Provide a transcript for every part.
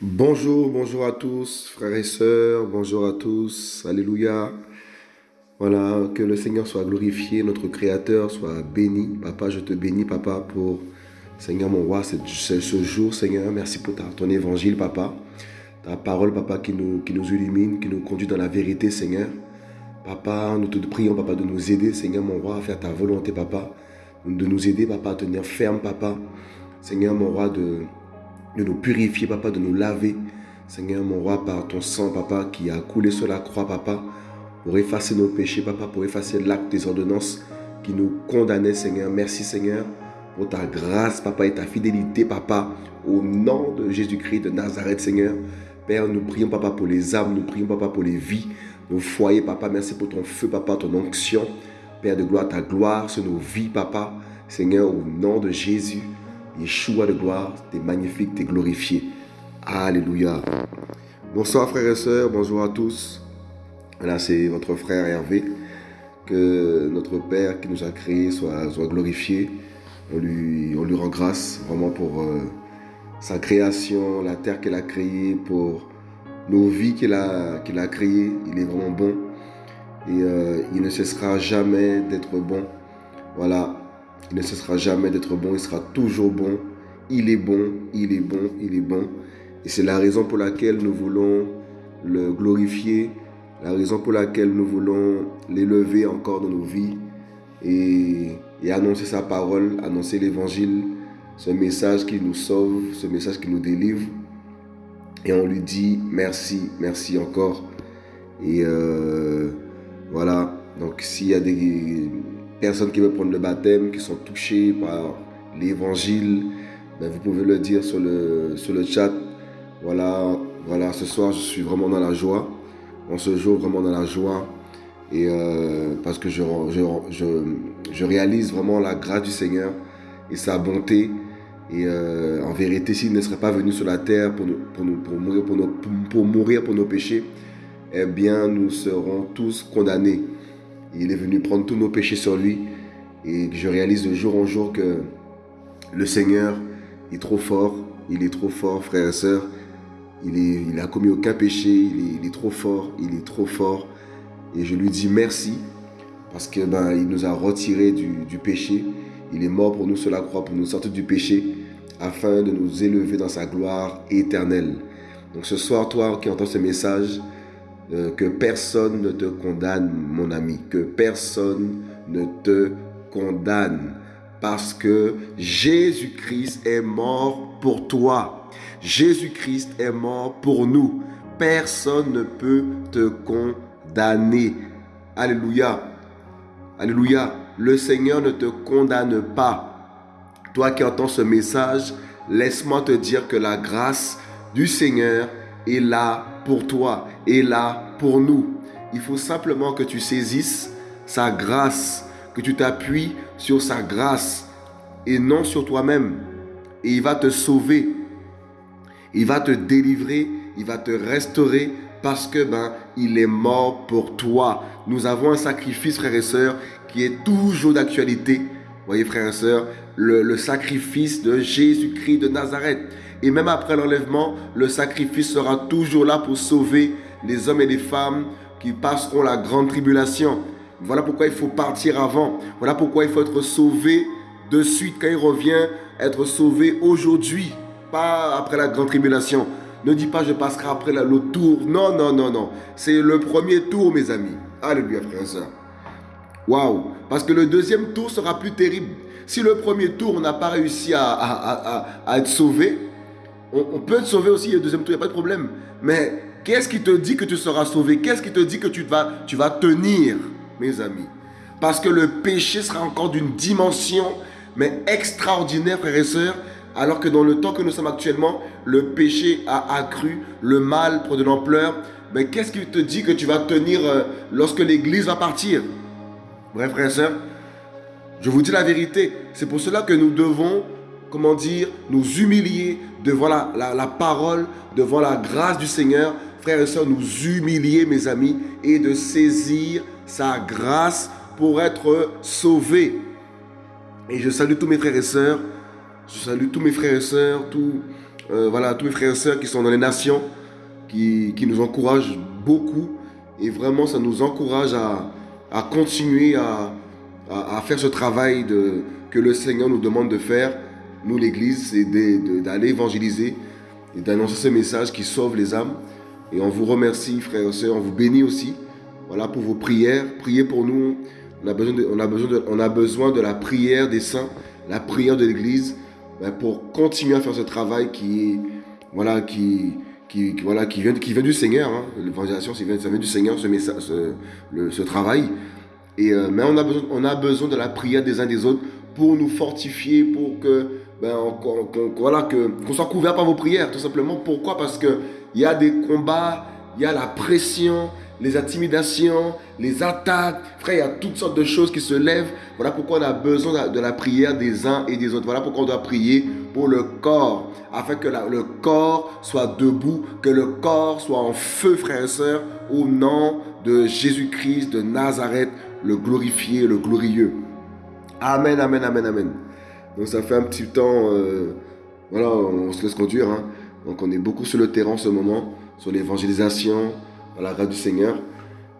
Bonjour, bonjour à tous, frères et sœurs, bonjour à tous, Alléluia. Voilà, que le Seigneur soit glorifié, notre Créateur soit béni. Papa, je te bénis, Papa, pour, Seigneur mon roi, ce, ce jour, Seigneur. Merci pour ton évangile, Papa. Ta parole, Papa, qui nous, illumine, qui nous conduit dans la vérité, Seigneur. Papa, nous te prions, Papa, de nous aider, Seigneur mon roi, à faire ta volonté, Papa. De nous aider, Papa, à tenir ferme, Papa. Seigneur mon roi, de de nous purifier, papa, de nous laver. Seigneur, mon roi, par ton sang, papa, qui a coulé sur la croix, papa, pour effacer nos péchés, papa, pour effacer l'acte des ordonnances qui nous condamnait, Seigneur. Merci, Seigneur, pour ta grâce, papa, et ta fidélité, papa, au nom de Jésus-Christ de Nazareth, Seigneur. Père, nous prions, papa, pour les âmes, nous prions, papa, pour les vies, nos foyers, papa. Merci pour ton feu, papa, ton onction. Père de gloire, ta gloire sur nos vies, papa. Seigneur, au nom de Jésus. Yeshua de gloire, tu es magnifique, tu es glorifié. Alléluia. Bonsoir frères et sœurs, bonjour à tous. Là, c'est votre frère Hervé. Que notre Père qui nous a créés soit, soit glorifié. On lui, rend grâce vraiment pour euh, sa création, la terre qu'il a créée, pour nos vies qu'il a, qu'il a créées. Il est vraiment bon. Et euh, il ne cessera jamais d'être bon. Voilà, il ne cessera jamais d'être bon, il sera toujours bon. Il est bon, il est bon, il est bon. Et c'est la raison pour laquelle nous voulons le glorifier, la raison pour laquelle nous voulons l'élever encore dans nos vies et, et annoncer sa parole, annoncer l'évangile, ce message qui nous sauve, ce message qui nous délivre. Et on lui dit merci, merci encore. Et euh, voilà, donc s'il y a des personnes qui veulent prendre le baptême, qui sont touchées par l'évangile, ben, vous pouvez le dire sur le, sur le chat. Voilà, voilà, ce soir, je suis vraiment dans la joie. On se joue vraiment dans la joie. Et euh, parce que je, je, je, réalise vraiment la grâce du Seigneur et sa bonté. Et euh, en vérité, s'il ne serait pas venu sur la terre pour, nous, pour, nous, pour, mourir, pour, nos, pour mourir pour nos péchés, eh bien, nous serons tous condamnés. Il est venu prendre tous nos péchés sur lui. Et je réalise de jour en jour que le Seigneur est trop fort. Il est trop fort, frères et sœurs. Il, est, il commis aucun péché. Il est, trop fort. Il est trop fort. Et je lui dis merci parce que ben, nous a retirés du, du péché. Il est mort pour nous sur la croix, pour nous sortir du péché, afin de nous élever dans sa gloire éternelle. Donc ce soir, toi qui entends ce message, euh, que personne ne te condamne, mon ami, que personne ne te condamne, parce que Jésus-Christ est mort pour toi. Jésus-Christ est mort pour nous. Personne ne peut te condamner. Alléluia. Alléluia. Le Seigneur ne te condamne pas. Toi qui entends ce message, laisse-moi te dire que la grâce du Seigneur est là pour toi, est là pour nous. Il faut simplement que tu saisisses sa grâce, que tu t'appuies sur sa grâce et non sur toi-même. Et il va te sauver. Il va te délivrer, il va te restaurer parce que ben il est mort pour toi. Nous avons un sacrifice frères et sœurs qui est toujours d'actualité. Voyez frères et sœurs, le, le sacrifice de Jésus-Christ de Nazareth. Et même après l'enlèvement, le sacrifice sera toujours là pour sauver les hommes et les femmes qui passeront la grande tribulation. Voilà pourquoi il faut partir avant. Voilà pourquoi il faut être sauvé de suite quand il revient, être sauvé aujourd'hui, pas après la grande tribulation. Ne dis pas je passerai après l'autre tour. Non, non, non, non. C'est le premier tour, mes amis. Alléluia, frère et soeur. Waouh. Parce que le deuxième tour sera plus terrible. Si le premier tour, on n'a pas réussi à, être sauvé, on, peut te sauver aussi le deuxième tour, il n'y a pas de problème. Mais qu'est-ce qui te dit que tu seras sauvé? Qu'est-ce qui te dit que tu vas, tu vas tenir, mes amis? Parce que le péché sera encore d'une dimension, mais extraordinaire, frères et sœurs, alors que dans le temps que nous sommes actuellement, le péché a accru, le mal prend de l'ampleur. Mais qu'est-ce qui te dit que tu vas tenir euh, lorsque l'Église va partir? Bref, frères et sœurs, je vous dis la vérité. C'est pour cela que nous devons comment dire, nous humilier devant la, la, parole, devant la grâce du Seigneur, frères et sœurs, nous humilier, mes amis, et de saisir sa grâce pour être sauvés. Et je salue tous mes frères et sœurs. Je salue tous mes frères et sœurs, tous, euh, voilà, tous mes frères et sœurs qui sont dans les nations, qui, nous encouragent beaucoup. Et vraiment, ça nous encourage à, continuer à, faire ce travail que le Seigneur nous demande de faire. Nous, l'Église, c'est d'aller évangéliser et d'annoncer ce message qui sauve les âmes. Et on vous remercie, frères et sœurs, on vous bénit aussi. Voilà pour vos prières. Priez pour nous. On a besoin de la prière des saints, la prière de l'Église, ben, pour continuer à faire ce travail qui, voilà, qui, qui, voilà, qui, vient, qui vient du Seigneur. Hein. L'évangélisation, ça vient, du Seigneur, ce, message, ce, ce travail. Et, euh, mais on a, besoin, on a besoin de la prière des uns des autres pour nous fortifier, pour que ben, voilà, que, qu'on soit couvert par vos prières, tout simplement. Pourquoi? Parce qu'il y a des combats, il y a la pression, les intimidations, les attaques. Frère, il y a toutes sortes de choses qui se lèvent. Voilà pourquoi on a besoin de la prière des uns et des autres. Voilà pourquoi on doit prier pour le corps, afin que le corps soit debout, que le corps soit en feu, frères et sœurs, au nom de Jésus-Christ de Nazareth, le glorifié, le glorieux. Amen, amen, amen, amen. Donc ça fait un petit temps, euh, voilà, on se laisse conduire. Hein. Donc on est beaucoup sur le terrain en ce moment, sur l'évangélisation, à la grâce du Seigneur.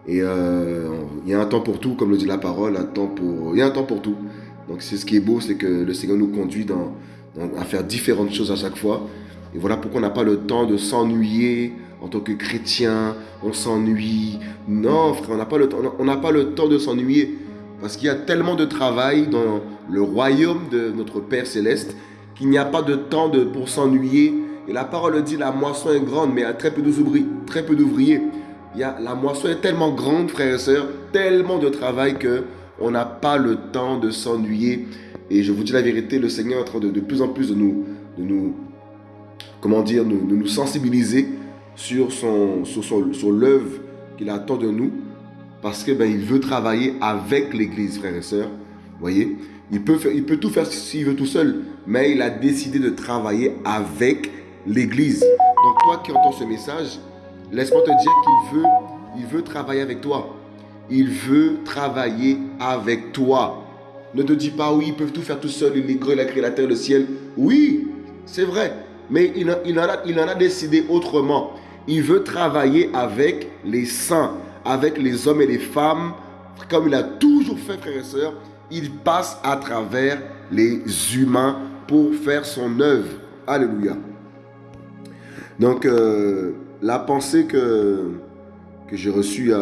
Et euh, il y a un temps pour tout, comme le dit la parole, un temps pour, il y a un temps pour tout. Donc c'est ce qui est beau, c'est que le Seigneur nous conduit à faire différentes choses à chaque fois. Et voilà pourquoi on n'a pas le temps de s'ennuyer en tant que chrétien. On s'ennuie. Non, frère, on n'a pas le temps. On pas le temps de s'ennuyer parce qu'il y a tellement de travail dans le royaume de notre Père céleste qu'il n'y a pas de temps pour s'ennuyer et la parole dit, la moisson est grande, mais il y a. Très peu d'ouvriers. Y a, la moisson est tellement grande, frères et sœurs, tellement de travail que on n'a pas le temps de s'ennuyer. Et je vous dis la vérité, le Seigneur est en train de, de plus en plus de nous, de nous comment dire, de, nous sensibiliser sur, son, sur, sur l'œuvre qu'il attend de nous. Parce que ben, il veut travailler avec l'Église, frères et sœurs. Voyez, il peut, faire, il peut tout faire s'il veut tout seul, mais il a décidé de travailler avec l'Église. Donc toi qui entends ce message, laisse-moi te dire qu'il veut, il veut travailler avec toi. Il veut travailler avec toi. Ne te dis pas, oui, ils peuvent tout faire tout seul, il il a créé la terre, le ciel. Oui, c'est vrai. Mais il, il, en a, il en a décidé autrement. Il veut travailler avec les saints, avec les hommes et les femmes, comme il a toujours fait, frères et sœurs. Il passe à travers les humains pour faire son œuvre. Alléluia. Donc, euh, la pensée que, j'ai reçue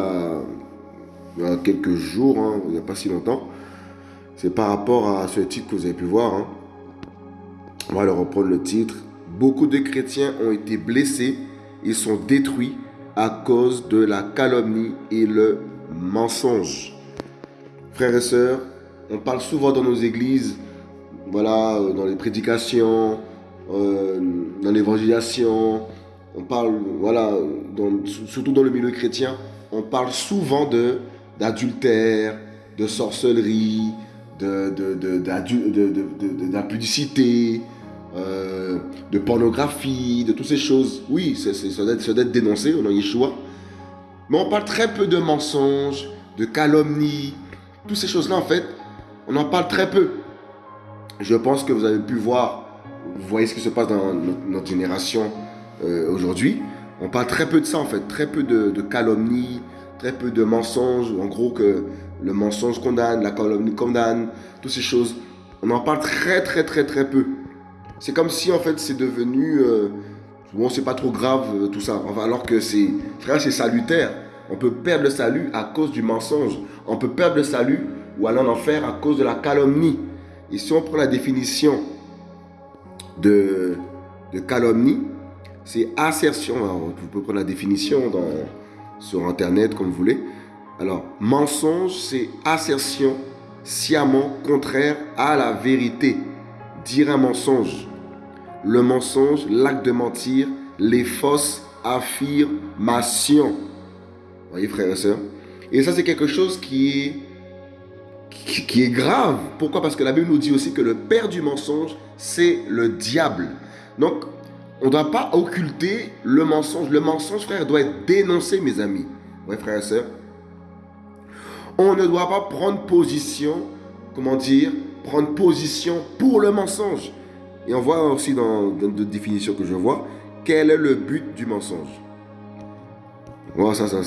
il, y a, quelques jours, hein, il n'y a pas si longtemps, c'est par rapport à ce titre que vous avez pu voir. Hein. On va le reprendre le titre. Beaucoup de chrétiens ont été blessés et sont détruits à cause de la calomnie et le mensonge. Frères et sœurs, on parle souvent dans nos églises, voilà, dans les prédications, euh, dans l'évangélisation, on parle, voilà, surtout dans le milieu chrétien, on parle souvent de d'adultère, de sorcellerie, d'impudicité, euh, de pornographie, de toutes ces choses. Oui, ça doit être dénoncé, on a Yeshua. Mais on parle très peu de mensonges, de calomnies, toutes ces choses-là, en fait, on en parle très peu. Je pense que vous avez pu voir vous voyez ce qui se passe dans notre, génération euh, aujourd'hui. On parle très peu de ça en fait, très peu de, calomnie, très peu de mensonges. En gros que le mensonge condamne, la calomnie condamne, toutes ces choses. On en parle très très très très peu. C'est comme si en fait c'est devenu euh, bon c'est pas trop grave euh, tout ça. alors que c'est frère c'est salutaire. On peut perdre le salut à cause du mensonge. On peut perdre le salut ou aller en enfer à cause de la calomnie. Et si on prend la définition de, calomnie, c'est assertion. vous pouvez prendre la définition sur Internet comme vous voulez. Alors, mensonge, c'est assertion sciemment contraire à la vérité. Dire un mensonge. Le mensonge, l'acte de mentir, les fausses affirmations. Vous voyez, frères et sœurs Et ça, c'est quelque chose qui est qui est grave. Pourquoi? Parce que la Bible nous dit aussi que le père du mensonge, c'est le diable. Donc, On ne doit pas occulter le mensonge. Le mensonge, frère, doit être dénoncé, mes amis. Oui, frères et sœurs. On ne doit pas prendre position, comment dire, prendre position pour le mensonge. Et on voit aussi dans, d'autres définitions que je vois, quel est le but du mensonge. Voilà, ça, ça,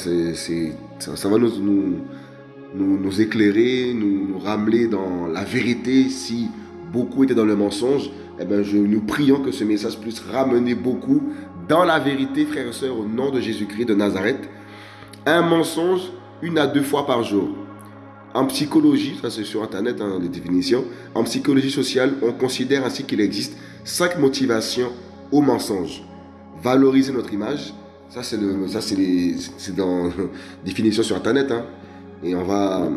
ça, va nous, éclairer, nous, ramener dans la vérité. Si beaucoup étaient dans le mensonge, eh bien, nous prions que ce message puisse ramener beaucoup dans la vérité, frères et sœurs, au nom de Jésus-Christ de Nazareth. Un mensonge une à deux fois par jour. En psychologie, ça c'est sur Internet, hein, les définitions, en psychologie sociale, on considère ainsi qu'il existe cinq motivations au mensonge. Valoriser notre image, ça c'est dans définition sur Internet, hein, et on va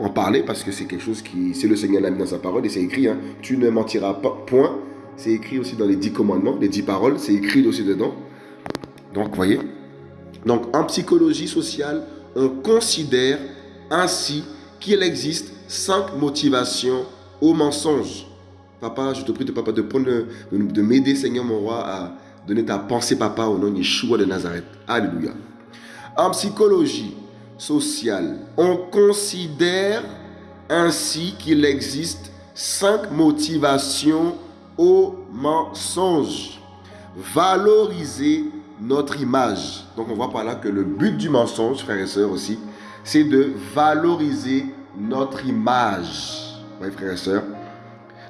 en parler parce que c'est quelque chose qui, c'est le Seigneur l'a mis dans sa parole et c'est écrit, hein, tu ne mentiras pas, point. C'est écrit aussi dans les dix commandements, les dix paroles, c'est écrit aussi dedans. Donc, voyez. Donc, en psychologie sociale, on considère ainsi qu'il existe cinq motivations au mensonge. Papa, je te prie de, papa, de, prendre, de, m'aider, Seigneur mon roi, à donner ta pensée, papa, au nom de Yeshua de Nazareth. Alléluia. En psychologie on considère ainsi qu'il existe cinq motivations au mensonge. Valoriser notre image. Donc on voit par là que le but du mensonge, frères et sœurs aussi, c'est de valoriser notre image. Vous voyez, frères et sœurs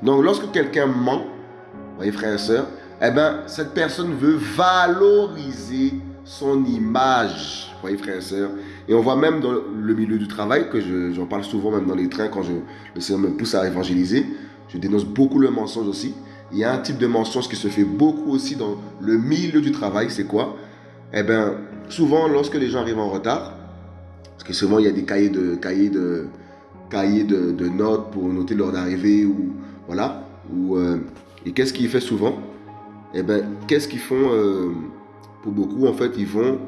Donc, lorsque quelqu'un ment, vous voyez, frères et sœurs, eh bien, cette personne veut valoriser son image. Vous voyez, frères et sœurs Et on voit même dans le milieu du travail, que j'en parle souvent même dans les trains quand je, le Seigneur me pousse à évangéliser. Je dénonce beaucoup le mensonge aussi. Il y a un type de mensonge qui se fait beaucoup aussi dans le milieu du travail. C'est quoi? Eh bien, souvent, lorsque les gens arrivent en retard, parce que souvent, il y a des cahiers de, cahiers de, cahiers de, notes pour noter l'heure d'arrivée. Ou, voilà. Ou, euh, et qu'est-ce qu'ils font souvent? Eh bien, qu'est-ce qu'ils font euh, pour beaucoup En fait, ils vont,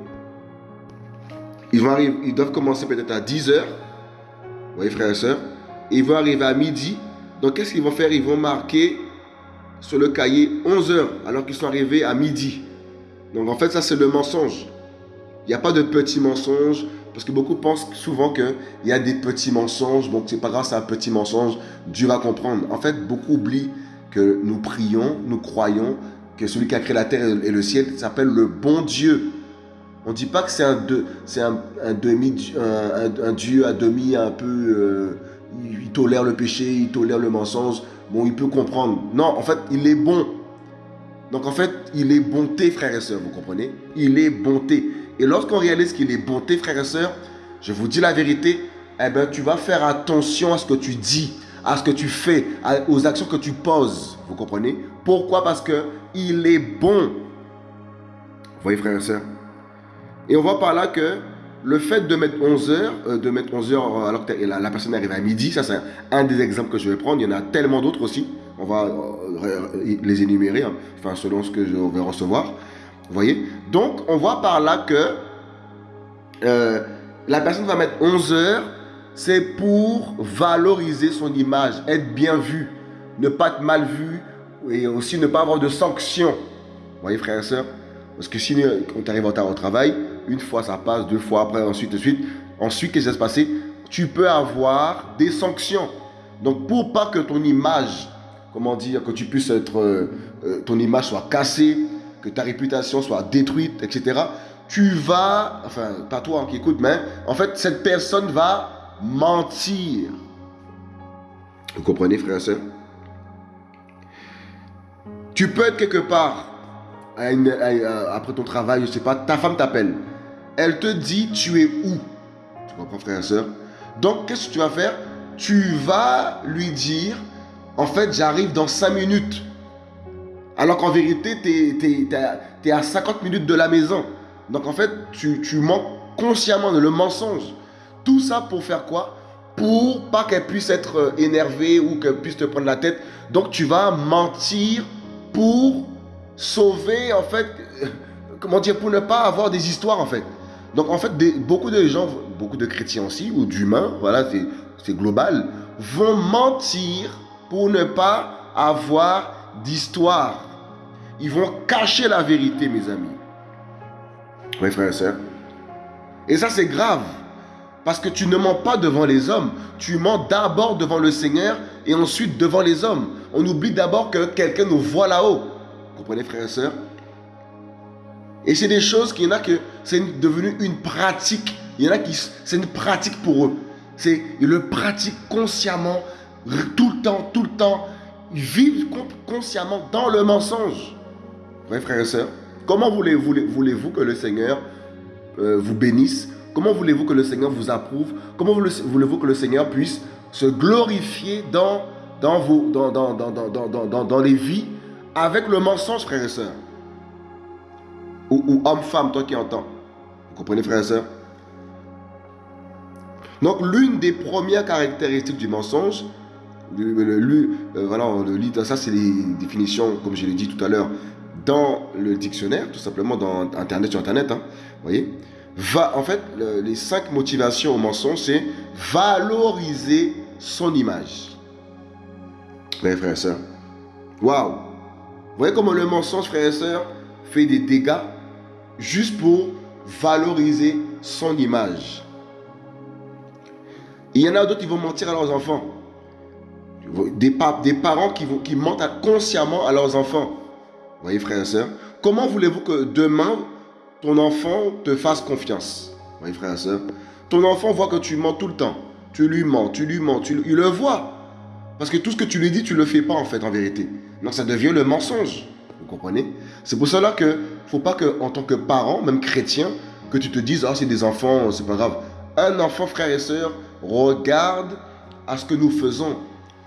ils vont arriver, ils doivent commencer peut-être à 10 heures. Vous voyez, frères et sœurs Ils vont arriver à midi. Donc, qu'est-ce qu'ils vont faire? Ils vont marquer sur le cahier 11 heures alors qu'ils sont arrivés à midi. Donc, en fait, ça, c'est le mensonge. Il n'y a pas de petits mensonges. Parce que beaucoup pensent souvent qu'il y a des petits mensonges, donc c'est pas grâce à un petit mensonge, Dieu va comprendre. En fait, beaucoup oublient que nous prions, nous croyons que celui qui a créé la terre et le ciel s'appelle le bon Dieu. On ne dit pas que c'est un, demi, un, Dieu à demi un peu... Euh, il tolère le péché, il tolère le mensonge. Bon, il peut comprendre. Non, en fait, il est bon. Donc en fait, il est bonté, frères et sœurs, vous comprenez? Il est bonté. Et lorsqu'on réalise qu'il est bonté, frères et sœurs, je vous dis la vérité, eh ben, tu vas faire attention à ce que tu dis, à ce que tu fais, aux actions que tu poses. Vous comprenez? Pourquoi? Parce que il est bon. Vous voyez, frères et sœurs? Et on voit par là que le fait de mettre 11 heures, euh, de mettre 11 heures alors que la, personne arrive à midi, ça c'est un, des exemples que je vais prendre. Il y en a tellement d'autres aussi. On va euh, les énumérer, hein, enfin selon ce que je vais recevoir. Vous voyez? Donc, on voit par là que euh, la personne va mettre 11 heures, c'est pour valoriser son image, être bien vu, ne pas être mal vu et aussi ne pas avoir de sanctions. Vous voyez, frères et sœurs Parce que si on arrive en retard au travail, une fois ça passe, deux fois après, ensuite, de suite. Ensuite, qu'est-ce qui va se passer? Tu peux avoir des sanctions. Donc, pour pas que ton image, comment dire, que tu puisses être, euh, euh, ton image soit cassée, que ta réputation soit détruite, etc., tu vas, enfin, pas toi qui écoute, mais en fait, cette personne va mentir. Vous comprenez, frère et soeur Tu peux être quelque part, après ton travail, je sais pas, ta femme t'appelle. Elle te dit, tu es où? Tu comprends, frère et soeur Donc, qu'est-ce que tu vas faire? Tu vas lui dire, en fait, j'arrive dans 5 minutes. Alors qu'en vérité, tu es, à 50 minutes de la maison. Donc en fait, tu, tu manques consciemment le mensonge. Tout ça pour faire quoi? Pour pas qu'elle puisse être euh, énervée ou qu'elle puisse te prendre la tête. Donc tu vas mentir pour sauver, en fait, euh, comment dire, pour ne pas avoir des histoires, en fait. Donc en fait, beaucoup de gens, beaucoup de chrétiens aussi, ou d'humains, voilà, c'est global, vont mentir pour ne pas avoir d'histoire. Ils vont cacher la vérité, mes amis. Oui, frères et sœurs. Et ça, c'est grave. Parce que tu ne mens pas devant les hommes. Tu mens d'abord devant le Seigneur et ensuite devant les hommes. On oublie d'abord que quelqu'un nous voit là-haut. Comprenez, frères et sœurs Et c'est des choses qu'il y en a que c'est devenu une pratique. Il y en a qui, c'est une pratique pour eux. C'est, ils le pratiquent consciemment, tout le temps, tout le temps. Ils vivent consciemment dans le mensonge. Oui, frères et sœurs Comment voulez-vous voulez que le Seigneur euh, vous bénisse? Comment voulez-vous que le Seigneur vous approuve? Comment voulez-vous que le Seigneur puisse se glorifier dans, dans, vos, dans, dans, dans, dans, les vies avec le mensonge, frères et sœurs? Ou, homme-femme, toi qui entends. Vous comprenez, frères et sœurs Donc, l'une des premières caractéristiques du mensonge, le, euh, voilà, le, ça c'est les définitions, comme je l'ai dit tout à l'heure, dans le dictionnaire, tout simplement dans Internet, sur Internet, hein, voyez? Va, en fait, les cinq motivations au mensonge, c'est valoriser son image. Oui, frères et sœurs. Waouh! Vous voyez comment le mensonge, frères et sœurs, fait des dégâts? Juste pour valoriser son image. Il y en a d'autres qui vont mentir à leurs enfants. Des, des parents qui, vont, qui mentent consciemment à leurs enfants voyez, frères et sœurs Comment voulez-vous que demain, ton enfant te fasse confiance? Vous voyez, frères et sœurs Ton enfant voit que tu mens tout le temps. Tu lui mens, tu lui mens, tu, il le voit. Parce que tout ce que tu lui dis, tu ne le fais pas en fait, en vérité. Donc ça devient le mensonge. Vous comprenez? C'est pour cela que faut pas que, en tant que parent, même chrétien, que tu te dises, ah, c'est des enfants, c'est pas grave. Un enfant, frère et sœur, regarde à ce que nous faisons.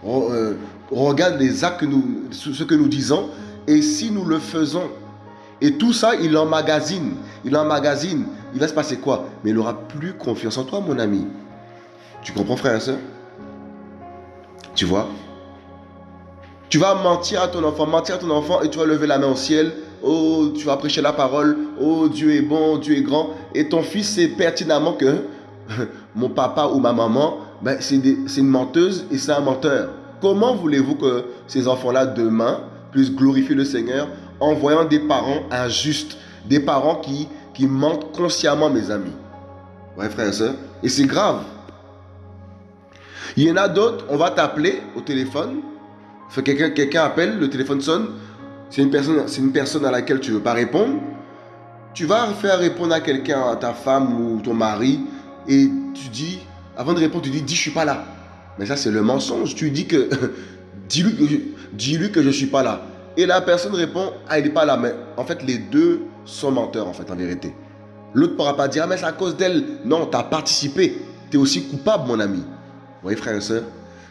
Euh, regarde les actes que nous, ce que nous disons et si nous le faisons, et tout ça, il emmagasine, il emmagasine, il va se passer quoi? Mais il n'aura plus confiance en toi, mon ami. Tu comprends, frère et soeur Tu vois? Tu vas mentir à ton enfant, mentir à ton enfant, et tu vas lever la main au ciel. Oh, tu vas prêcher la parole. Oh, Dieu est bon, Dieu est grand. Et ton fils sait pertinemment que mon papa ou ma maman, ben, c'est une menteuse et c'est un menteur. Comment voulez-vous que ces enfants-là, demain, puisse glorifier le Seigneur en voyant des parents injustes, des parents qui, mentent consciemment, mes amis? Ouais, frère et soeur. Et c'est grave. Il y en a d'autres, on va t'appeler au téléphone. Quelqu'un appelle, le téléphone sonne. C'est une, personne, une personne à laquelle tu veux pas répondre. Tu vas faire répondre à quelqu'un, à ta femme ou ton mari, et tu dis, avant de répondre, tu dis, dis, je suis pas là. Mais ça, c'est le mensonge. Tu dis que dis-lui que je ne suis pas là. Et la personne répond, ah, il n'est pas là. Mais en fait, les deux sont menteurs, en fait, en vérité. L'autre ne pourra pas dire, ah, mais c'est à cause d'elle. Non, tu as participé. Tu es aussi coupable, mon ami. Vous voyez, frère et soeur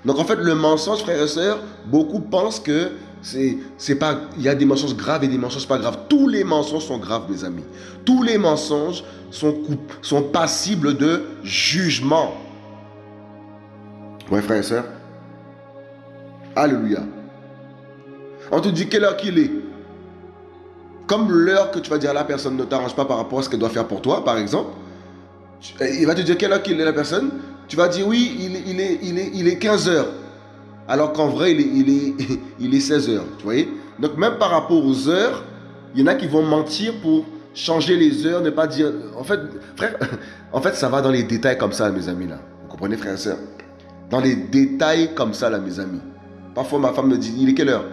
Donc, en fait, le mensonge, frère et soeur, beaucoup pensent que c'est pas il y a des mensonges graves et des mensonges pas graves tous les mensonges sont graves mes amis tous les mensonges sont passibles de jugement ouais frère et soeur Alléluia. On te dit quelle heure qu'il est. Comme l'heure que tu vas dire à la personne ne t'arrange pas par rapport à ce qu'elle doit faire pour toi, par exemple. Il va te dire quelle heure qu'il est la personne. Tu vas dire oui, il est, il il est 15 heures. Alors qu'en vrai, il est, il, est, il est 16 heures. Tu voyez? Donc même par rapport aux heures, il y en a qui vont mentir pour changer les heures, ne pas dire... En fait, frère, en fait, ça va dans les détails comme ça, mes amis, là. Vous comprenez, frère et soeur Dans les détails comme ça, là, mes amis. Parfois, ma femme me dit, il est quelle heure?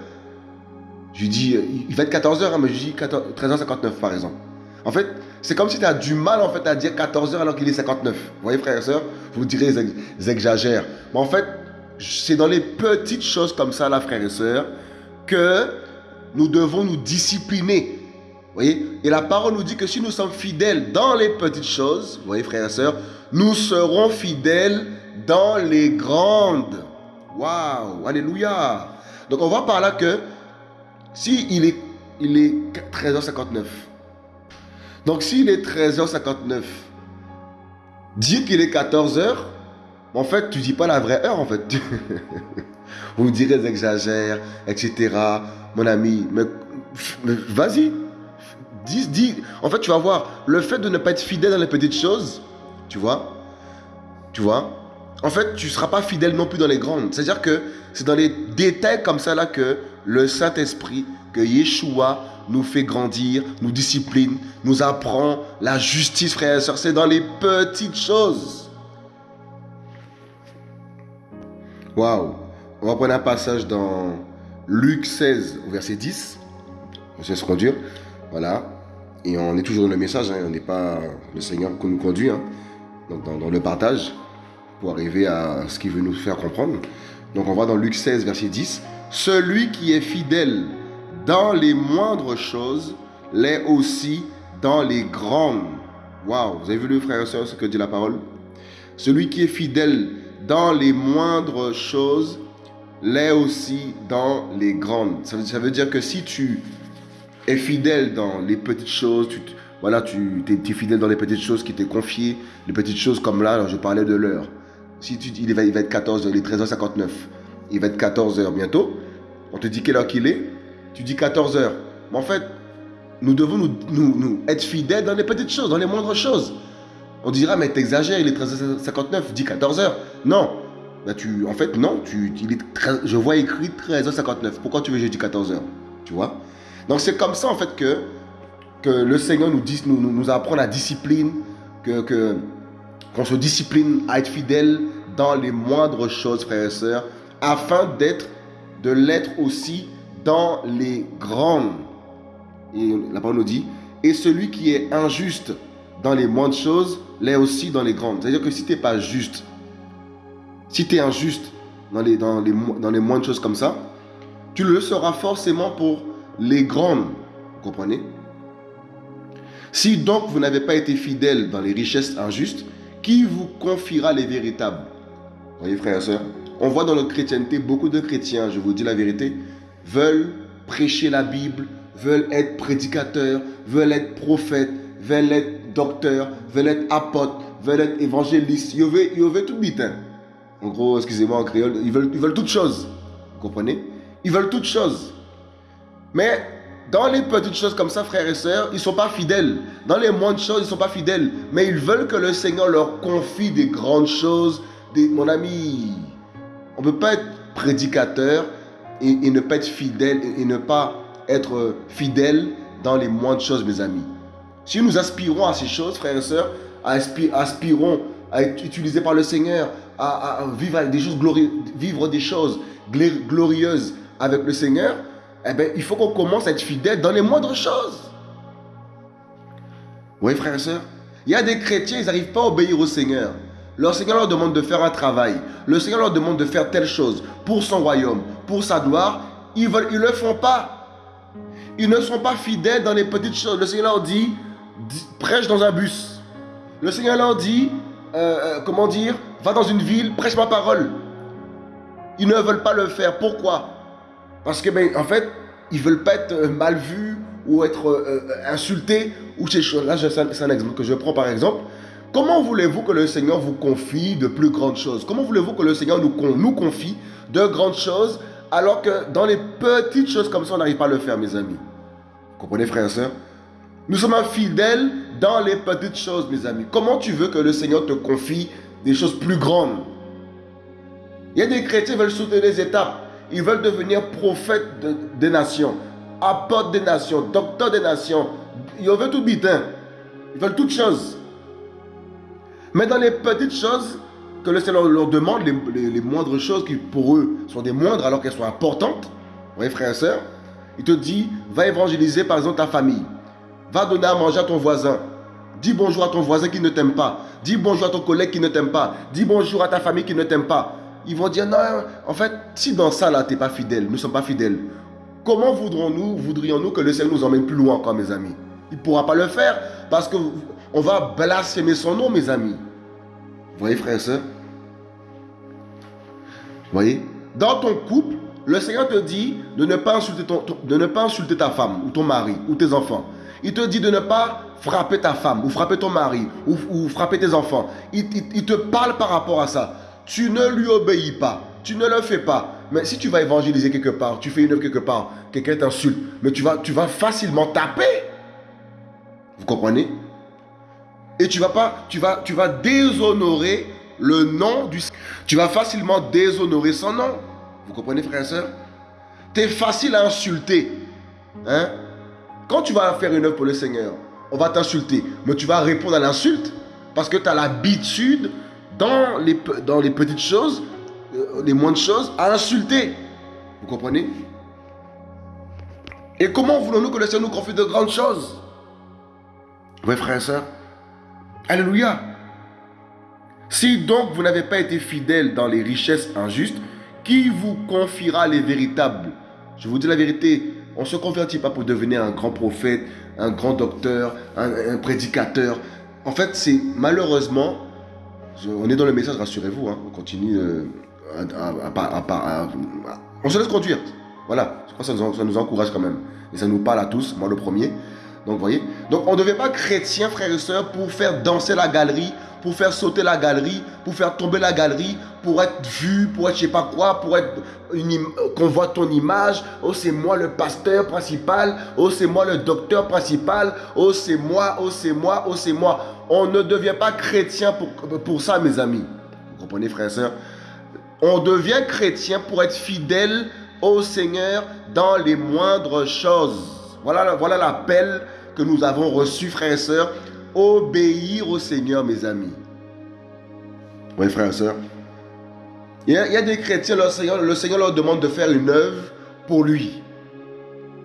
Je lui dis, il va être 14h, hein, mais je dis 13h59 par exemple. En fait, c'est comme si tu as du mal en fait à dire 14h alors qu'il est 59. Vous voyez, frères et sœurs Vous direz, j'exagère. Mais en fait, c'est dans les petites choses comme ça, là, frères et sœurs, que nous devons nous discipliner. Vous voyez? Et la parole nous dit que si nous sommes fidèles dans les petites choses, vous voyez, frères et sœurs, nous serons fidèles dans les grandes. Waouh, alléluia. Donc on voit par là que si il est, il est 13h59, donc s'il est 13h59, dire qu'il est 14h, en fait, tu dis pas la vraie heure, en fait. Vous direz, j'exagère, etc. Mon ami, mais, vas-y. Dis, dis. En fait, tu vas voir, le fait de ne pas être fidèle dans les petites choses, tu vois, tu vois, en fait, tu ne seras pas fidèle non plus dans les grandes. C'est-à-dire que c'est dans les détails comme ça là que le Saint-Esprit, que Yeshua nous fait grandir, nous discipline, nous apprend la justice, frères et sœurs. C'est dans les petites choses. Waouh. On va prendre un passage dans Luc 16, verset 10. On sait se conduire. Voilà. Et on est toujours dans le message. Hein. On n'est pas le Seigneur qui nous conduit. Hein. Donc dans, le partage. Pour arriver à ce qu'il veut nous faire comprendre. Donc on va dans Luc 16, verset 10. Celui qui est fidèle dans les moindres choses l'est aussi dans les grandes. Waouh, vous avez vu le frère et soeur ce que dit la parole? Celui qui est fidèle dans les moindres choses l'est aussi dans les grandes. Ça veut, dire que si tu es fidèle dans les petites choses, tu, voilà, tu es, fidèle dans les petites choses qui t'est confiées, les petites choses comme là, je parlais de l'heure. Si tu, il, va, être 14h, il est 13h59, il va être 14h bientôt, on te dit quelle heure qu'il est, tu dis 14h. Mais en fait, nous devons nous, être fidèles dans les petites choses, dans les moindres choses. On dira, mais t'exagères, il est 13h59, dis 14h. Non. Ben tu, en fait, non, tu, il est je vois écrit 13h59. Pourquoi tu veux que je dise 14h Tu vois? Donc c'est comme ça, en fait, que, que le Seigneur nous, dit, nous, nous apprend la discipline, que, que, qu'on se discipline à être fidèle dans les moindres choses, frères et sœurs, afin d'être, de l'être aussi dans les grandes. Et la parole nous dit, et celui qui est injuste dans les moindres choses l'est aussi dans les grandes. C'est-à-dire que si tu n'es pas juste, si tu es injuste dans les, dans, les, dans les moindres choses comme ça, tu le seras forcément pour les grandes. Vous comprenez? Si donc vous n'avez pas été fidèle dans les richesses injustes, qui vous confiera les véritables? Vous voyez, frères et sœurs On voit dans notre chrétienté beaucoup de chrétiens, je vous dis la vérité, veulent prêcher la Bible, veulent être prédicateurs, veulent être prophètes, veulent être docteurs, veulent être apôtres, veulent être évangélistes. Ils veulent, tout vite. En gros, excusez-moi en créole, ils veulent, toutes choses. Vous comprenez? Ils veulent toutes choses. Mais dans les petites choses comme ça, frères et sœurs, ils ne sont pas fidèles. Dans les moindres choses, ils ne sont pas fidèles. Mais ils veulent que le Seigneur leur confie des grandes choses. Mon ami, on ne peut pas être prédicateur et, ne pas être fidèle et, ne pas être fidèle dans les moindres choses, mes amis. Si nous aspirons à ces choses, frères et sœurs, aspirons à être utilisés par le Seigneur, à, vivre, des choses vivre des choses glorieuses avec le Seigneur, eh bien, il faut qu'on commence à être fidèle dans les moindres choses. Oui, frères et sœurs, il y a des chrétiens, ils n'arrivent pas à obéir au Seigneur. Le Seigneur leur demande de faire un travail. Le Seigneur leur demande de faire telle chose pour son royaume, pour sa gloire. Ils ne ils le font pas. Ils ne sont pas fidèles dans les petites choses. Le Seigneur leur dit, prêche dans un bus. Le Seigneur leur dit, euh, euh, comment dire, va dans une ville, prêche ma parole. Ils ne veulent pas le faire. Pourquoi? Parce que, ben, en fait, ils veulent pas être euh, mal vus ou être insultés ou ces choses. Là, c'est un exemple que je prends par exemple. Comment voulez-vous que le Seigneur vous confie de plus grandes choses? Comment voulez-vous que le Seigneur nous, nous confie de grandes choses alors que dans les petites choses comme ça, on n'arrive pas à le faire, mes amis? Vous comprenez, frères et sœurs? Nous sommes fidèles dans les petites choses, mes amis. Comment tu veux que le Seigneur te confie des choses plus grandes? Il y a des chrétiens qui veulent sauter les étapes. Ils veulent devenir prophètes des nations, apôtres des nations, docteurs des nations. Ils veulent tout bitin. Ils veulent toutes choses. Mais dans les petites choses que le Seigneur leur demande, les, moindres choses qui pour eux sont des moindres alors qu'elles sont importantes, vous voyez frères et sœurs, il te dit, va évangéliser par exemple ta famille. Va donner à manger à ton voisin. Dis bonjour à ton voisin qui ne t'aime pas. Dis bonjour à ton collègue qui ne t'aime pas. Dis bonjour à ta famille qui ne t'aime pas. Ils vont dire, non, en fait, si dans ça là, tu n'es pas fidèle, nous ne sommes pas fidèles, comment voudrons-nous, voudrions-nous que le Seigneur nous emmène plus loin encore, mes amis? Il ne pourra pas le faire parce que on va blasphémer son nom, mes amis. Vous voyez, frère et soeur Vous voyez? Dans ton couple, le Seigneur te dit de ne pas insulter ta femme ou ton mari ou tes enfants. Il te dit de ne pas frapper ta femme ou frapper ton mari ou, frapper tes enfants. Il, te parle par rapport à ça. Tu ne lui obéis pas. Tu ne le fais pas. Mais si tu vas évangéliser quelque part, tu fais une œuvre quelque part, quelqu'un t'insulte, mais tu vas, facilement taper. Vous comprenez? Et tu vas pas, tu vas, tu vas déshonorer le nom du Tu vas facilement déshonorer son nom. Vous comprenez, frère et soeur Tu es facile à insulter. Hein? Quand tu vas faire une œuvre pour le Seigneur, on va t'insulter, mais tu vas répondre à l'insulte parce que tu as l'habitude dans les, dans les petites choses, euh, les moindres choses, à insulter. Vous comprenez? Et comment voulons-nous que le Seigneur nous confie de grandes choses? Oui, frères et sœurs. Alléluia. Si donc vous n'avez pas été fidèle dans les richesses injustes, qui vous confiera les véritables? Je vous dis la vérité, on ne se convertit pas pour devenir un grand prophète, un grand docteur, un, prédicateur. En fait, c'est malheureusement, on est dans le message, rassurez-vous, hein, on continue euh, à, On se laisse conduire. Voilà, je crois que ça nous, ça nous encourage quand même. Et ça nous parle à tous, moi le premier. Donc, voyez? Donc, on ne devient pas chrétien, frères et sœurs, pour faire danser la galerie, pour faire sauter la galerie, pour faire tomber la galerie, pour être vu, pour être je sais pas quoi, pour être qu'on voit ton image. Oh, c'est moi le pasteur principal. Oh, c'est moi le docteur principal. Oh, c'est moi, oh, c'est moi, oh, c'est moi. On ne devient pas chrétien pour, pour ça, mes amis. Vous comprenez, frères et sœurs? On devient chrétien pour être fidèle au Seigneur dans les moindres choses. Voilà, voilà l'appel que nous avons reçu, frères et sœurs. Obéir au Seigneur, mes amis. Oui, frères et sœurs. Il y, a, des chrétiens, le Seigneur, le Seigneur leur demande de faire une œuvre pour lui.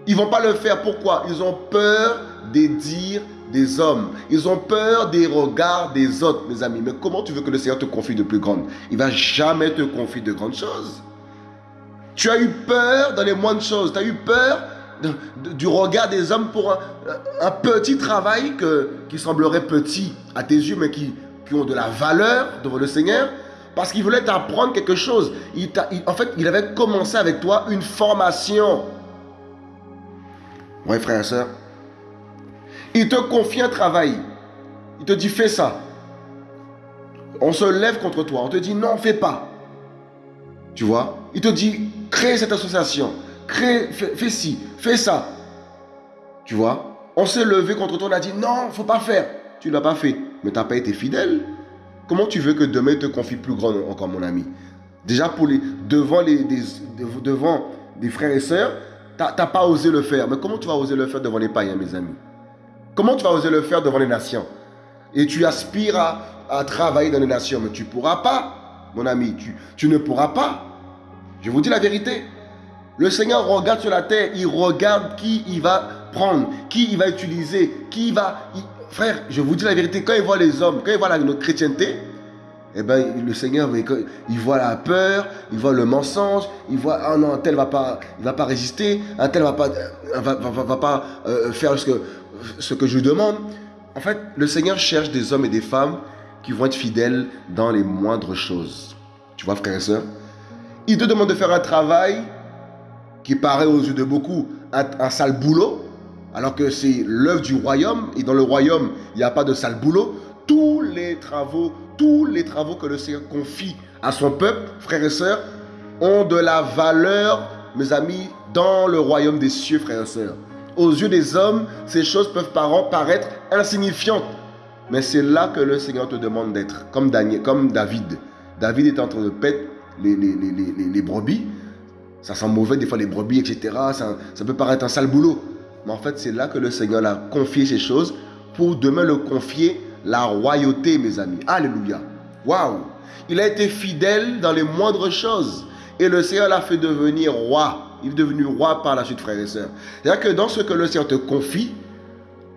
Ils ne vont pas le faire. Pourquoi? Ils ont peur des dires des hommes. Ils ont peur des regards des autres, mes amis. Mais comment tu veux que le Seigneur te confie de plus grandes Il va jamais te confier de grandes choses. Tu as eu peur dans les moindres choses. Tu as eu peur du regard des hommes pour un, petit travail qui semblerait petit à tes yeux, mais qui, qui ont de la valeur devant le Seigneur, parce qu'il voulait t'apprendre quelque chose. En fait, il avait commencé avec toi une formation. Oui, frère et soeur. Il te confie un travail. Il te dit, fais ça. On se lève contre toi. On te dit, non, fais pas. Tu vois? Il te dit, crée cette association crée, fais, ci, fais ça. Tu vois? On s'est levé contre toi, on a dit non, faut pas faire. Tu l'as pas fait, mais tu n'as pas été fidèle. Comment tu veux que demain te confie plus grand encore, mon ami? Déjà, pour les, devant, les, des, devant des frères et sœurs, tu n'as pas osé le faire. Mais comment tu vas oser le faire devant les païens, mes amis? Comment tu vas oser le faire devant les nations? Et tu aspires à, à travailler dans les nations, mais tu ne pourras pas, mon ami. Tu, tu ne pourras pas. Je vous dis la vérité. Le Seigneur regarde sur la terre, il regarde qui il va prendre, qui il va utiliser, qui il va... Frère, je vous dis la vérité, quand il voit les hommes, quand il voit la, notre chrétienté, eh ben, le Seigneur, il voit la peur, il voit le mensonge, il voit, ah non, un tel va va pas résister, un tel va pas, euh, va, va, pas euh, faire ce que, ce que je lui demande. En fait, le Seigneur cherche des hommes et des femmes qui vont être fidèles dans les moindres choses. Tu vois, frère et soeur Il te demande de faire un travail qui paraît aux yeux de beaucoup un, sale boulot, alors que c'est l'œuvre du royaume, et dans le royaume, il n'y a pas de sale boulot. Tous les travaux, tous les travaux que le Seigneur confie à son peuple, frères et sœurs, ont de la valeur, mes amis, dans le royaume des cieux, frères et sœurs. Aux yeux des hommes, ces choses peuvent paraître insignifiantes. Mais c'est là que le Seigneur te demande d'être, comme, David. David est en train de pète les brebis. Ça sent mauvais, des fois les brebis, etc. Ça, peut paraître un sale boulot. Mais en fait, c'est là que le Seigneur a confié ces choses pour demain le confier la royauté, mes amis. Alléluia. Waouh. Il a été fidèle dans les moindres choses. Et le Seigneur l'a fait devenir roi. Il est devenu roi par la suite, frères et sœurs. C'est-à-dire que dans ce que le Seigneur te confie,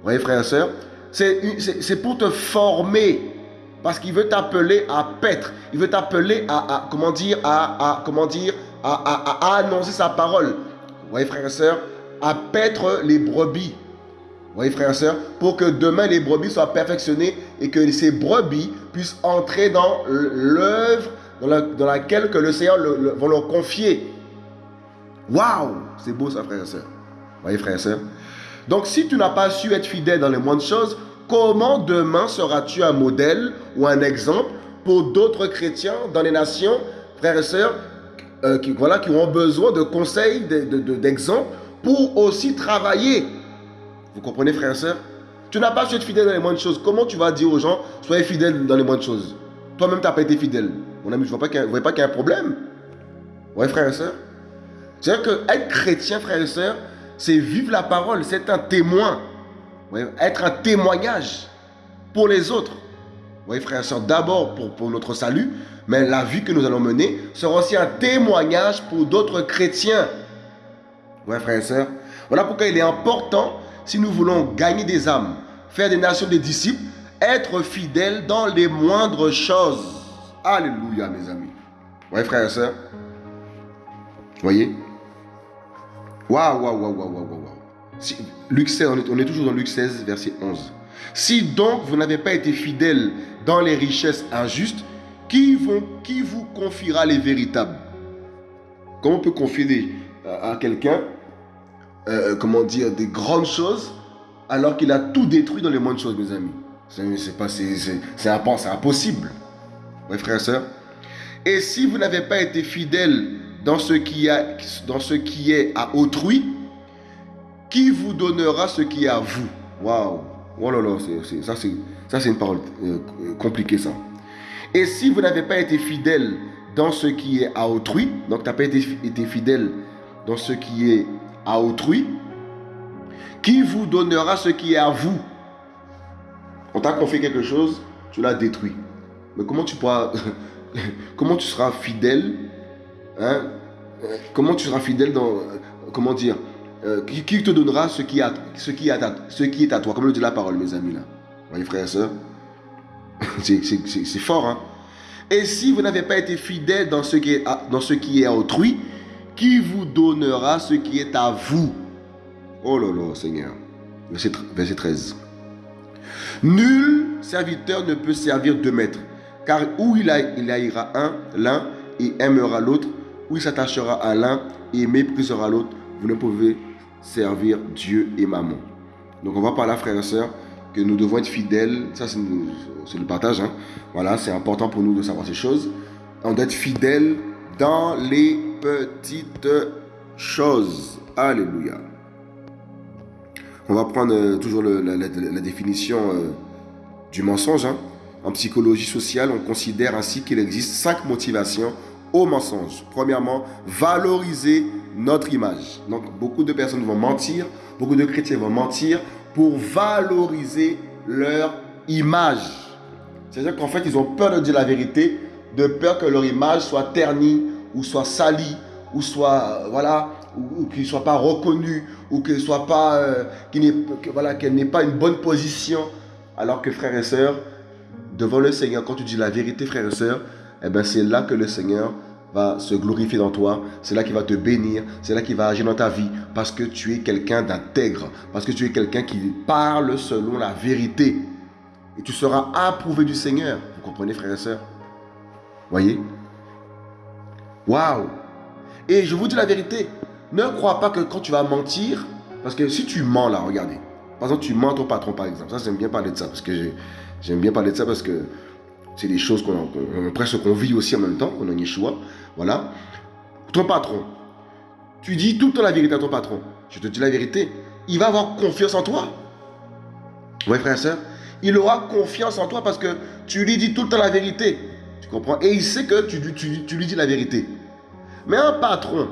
voyez, frères et sœurs, c'est pour te former. Parce qu'il veut t'appeler à paître. Il veut t'appeler à, à, comment dire, à, à, comment dire, à, annoncer sa parole. Vous voyez, frères et sœurs, à paître les brebis. Vous voyez, frères et sœurs, pour que demain les brebis soient perfectionnées et que ces brebis puissent entrer dans l'œuvre dans, laquelle que le Seigneur va leur confier. Waouh C'est beau ça, frères et sœurs. Vous voyez, frères et sœurs Donc, si tu n'as pas su être fidèle dans les moindres choses, comment demain seras-tu un modèle ou un exemple pour d'autres chrétiens dans les nations, frères et sœurs, euh, qui, voilà, qui ont besoin de conseils, d'exemples pour aussi travailler. Vous comprenez, frères et sœurs Tu n'as pas su être fidèle dans les moindres choses. Comment tu vas dire aux gens, soyez fidèles dans les moindres choses? Toi-même, tu n'as pas été fidèle. Mon ami, je ne vois pas qu'il y, a un problème. Ouais, frères et sœurs C'est-à-dire que être chrétien, frères et sœurs, c'est vivre la parole, c'est un témoin. être un témoignage pour les autres. Voyez, frères et sœurs, d'abord pour, pour notre salut, mais la vie que nous allons mener sera aussi un témoignage pour d'autres chrétiens. Ouais, frères et sœurs. Voilà pourquoi il est important, si nous voulons gagner des âmes, faire des nations des disciples, être fidèles dans les moindres choses. Alléluia, mes amis. Ouais, frères et sœurs. Voyez? Waouh, waouh, waouh, waouh, waouh, waouh. Luc 16, on est, toujours dans Luc 16, verset 11. Si donc vous n'avez pas été fidèles dans les richesses injustes, qui, vous confiera les véritables? Comment on peut confier à quelqu'un, euh, comment dire, des grandes choses, alors qu'il a tout détruit dans les moindres choses, mes amis? C'est impossible. Oui, frères et sœurs. Et si vous n'avez pas été fidèles dans ce, qui a, dans ce qui est à autrui, qui vous donnera ce qui est à vous? Waouh Oh là là, ça c'est une parole euh, compliquée ça. Et si vous n'avez pas été fidèle dans ce qui est à autrui, donc tu n'as pas été, fidèle dans ce qui est à autrui, qui vous donnera ce qui est à vous? On t'a confié quelque chose, tu l'as détruit. Mais comment tu pourras, comment tu seras fidèle Hein? Comment tu seras fidèle dans. Comment dire? Euh, qui, te donnera ce qui, est à toi Comme le dit la parole, mes amis, là. Vous voyez, frères et sœurs? C'est fort, hein Et si vous n'avez pas été fidèle dans ce, qui est à, autrui, qui vous donnera ce qui est à vous? Oh là là, Seigneur. Verset, verset 13. Nul serviteur ne peut servir deux maîtres, car où il, a, haïra un, l'un, et aimera l'autre, ou il s'attachera à l'un et méprisera l'autre, vous ne pouvez servir Dieu et maman. Donc on va parler, frères et sœurs, que nous devons être fidèles. Ça, c'est le partage. Hein. Voilà, c'est important pour nous de savoir ces choses. On doit être fidèles dans les petites choses. Alléluia. On va prendre euh, toujours la, définition euh, du mensonge. Hein. En psychologie sociale, on considère ainsi qu'il existe cinq motivations au mensonge. Premièrement, valoriser notre image. Donc, beaucoup de personnes vont mentir, beaucoup de chrétiens vont mentir pour valoriser leur image. C'est-à-dire qu'en fait, ils ont peur de dire la vérité, de peur que leur image soit ternie ou soit salie ou soit voilà ou, qu'ils ne soient pas reconnus ou soit pas euh, voilà qu'elle n'ait pas une bonne position alors que frères et sœurs devant le Seigneur quand tu dis la vérité frères et sœurs eh ben c'est là que le Seigneur va se glorifier dans toi, c'est là qu'il va te bénir, c'est là qu'il va agir dans ta vie, parce que tu es quelqu'un d'intègre, parce que tu es quelqu'un qui parle selon la vérité. Et tu seras approuvé du Seigneur. Vous comprenez, frères et sœurs? Voyez? Waouh Et je vous dis la vérité, ne crois pas que quand tu vas mentir, parce que si tu mens là, regardez. Par exemple, tu mens ton patron, par exemple. Ça, j'aime bien parler de ça, parce que j'aime bien parler de ça, parce que c'est des choses qu'on presque qu'on vit aussi en même temps, qu'on a Yeshua. Voilà. Ton patron, tu dis tout le temps la vérité à ton patron. Je te dis la vérité. Il va avoir confiance en toi. Oui, frère et soeur. Il aura confiance en toi parce que tu lui dis tout le temps la vérité. Tu comprends? Et il sait que tu, tu, lui dis la vérité. Mais un patron,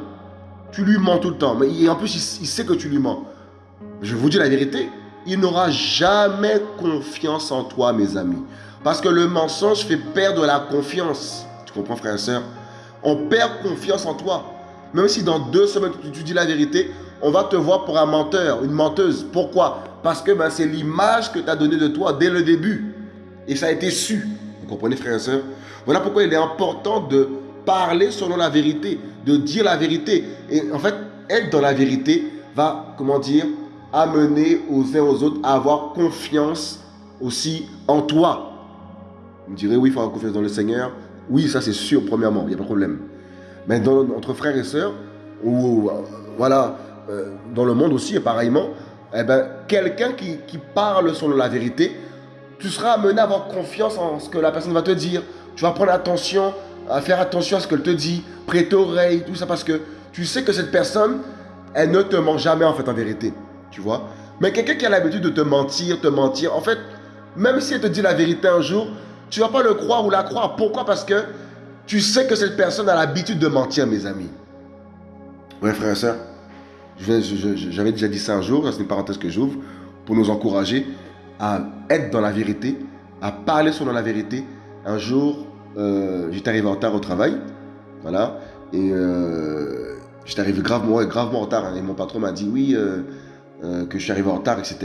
tu lui mens tout le temps. Mais en plus, il, il sait que tu lui mens. Je vous dis la vérité. Il n'aura jamais confiance en toi, mes amis. Parce que le mensonge fait perdre la confiance. Tu comprends, frère et soeur On perd confiance en toi. Même si dans deux semaines, tu, dis la vérité, on va te voir pour un menteur, une menteuse. Pourquoi? Parce que ben, c'est l'image que tu as donnée de toi dès le début. Et ça a été su. Vous comprenez, frère et soeur Voilà pourquoi il est important de parler selon la vérité, de dire la vérité. Et en fait, être dans la vérité va, comment dire, amener aux uns aux autres à avoir confiance aussi en toi. Vous me direz, oui, il faut avoir confiance dans le Seigneur. Oui, ça c'est sûr, premièrement, il n'y a pas de problème. Mais entre frères et sœurs, ou voilà, euh, dans le monde aussi, et pareillement, eh ben, quelqu'un qui, qui, parle selon la vérité, tu seras amené à avoir confiance en ce que la personne va te dire. Tu vas prendre attention, à faire attention à ce qu'elle te dit, prêter oreille, tout ça, parce que tu sais que cette personne, elle ne te ment jamais en fait en vérité. Tu vois? Mais quelqu'un qui a l'habitude de te mentir, te mentir, en fait, même si elle te dit la vérité un jour, tu ne vas pas le croire ou la croire. Pourquoi? Parce que tu sais que cette personne a l'habitude de mentir, mes amis. Oui, frère et soeur. j'avais déjà dit ça un jour, c'est une parenthèse que j'ouvre, pour nous encourager à être dans la vérité, à parler selon la vérité. Un jour, euh, j'étais arrivé en retard au travail, voilà, et euh, j'étais arrivé gravement, gravement en retard, hein, et mon patron m'a dit oui, euh, que je suis arrivé en retard, etc.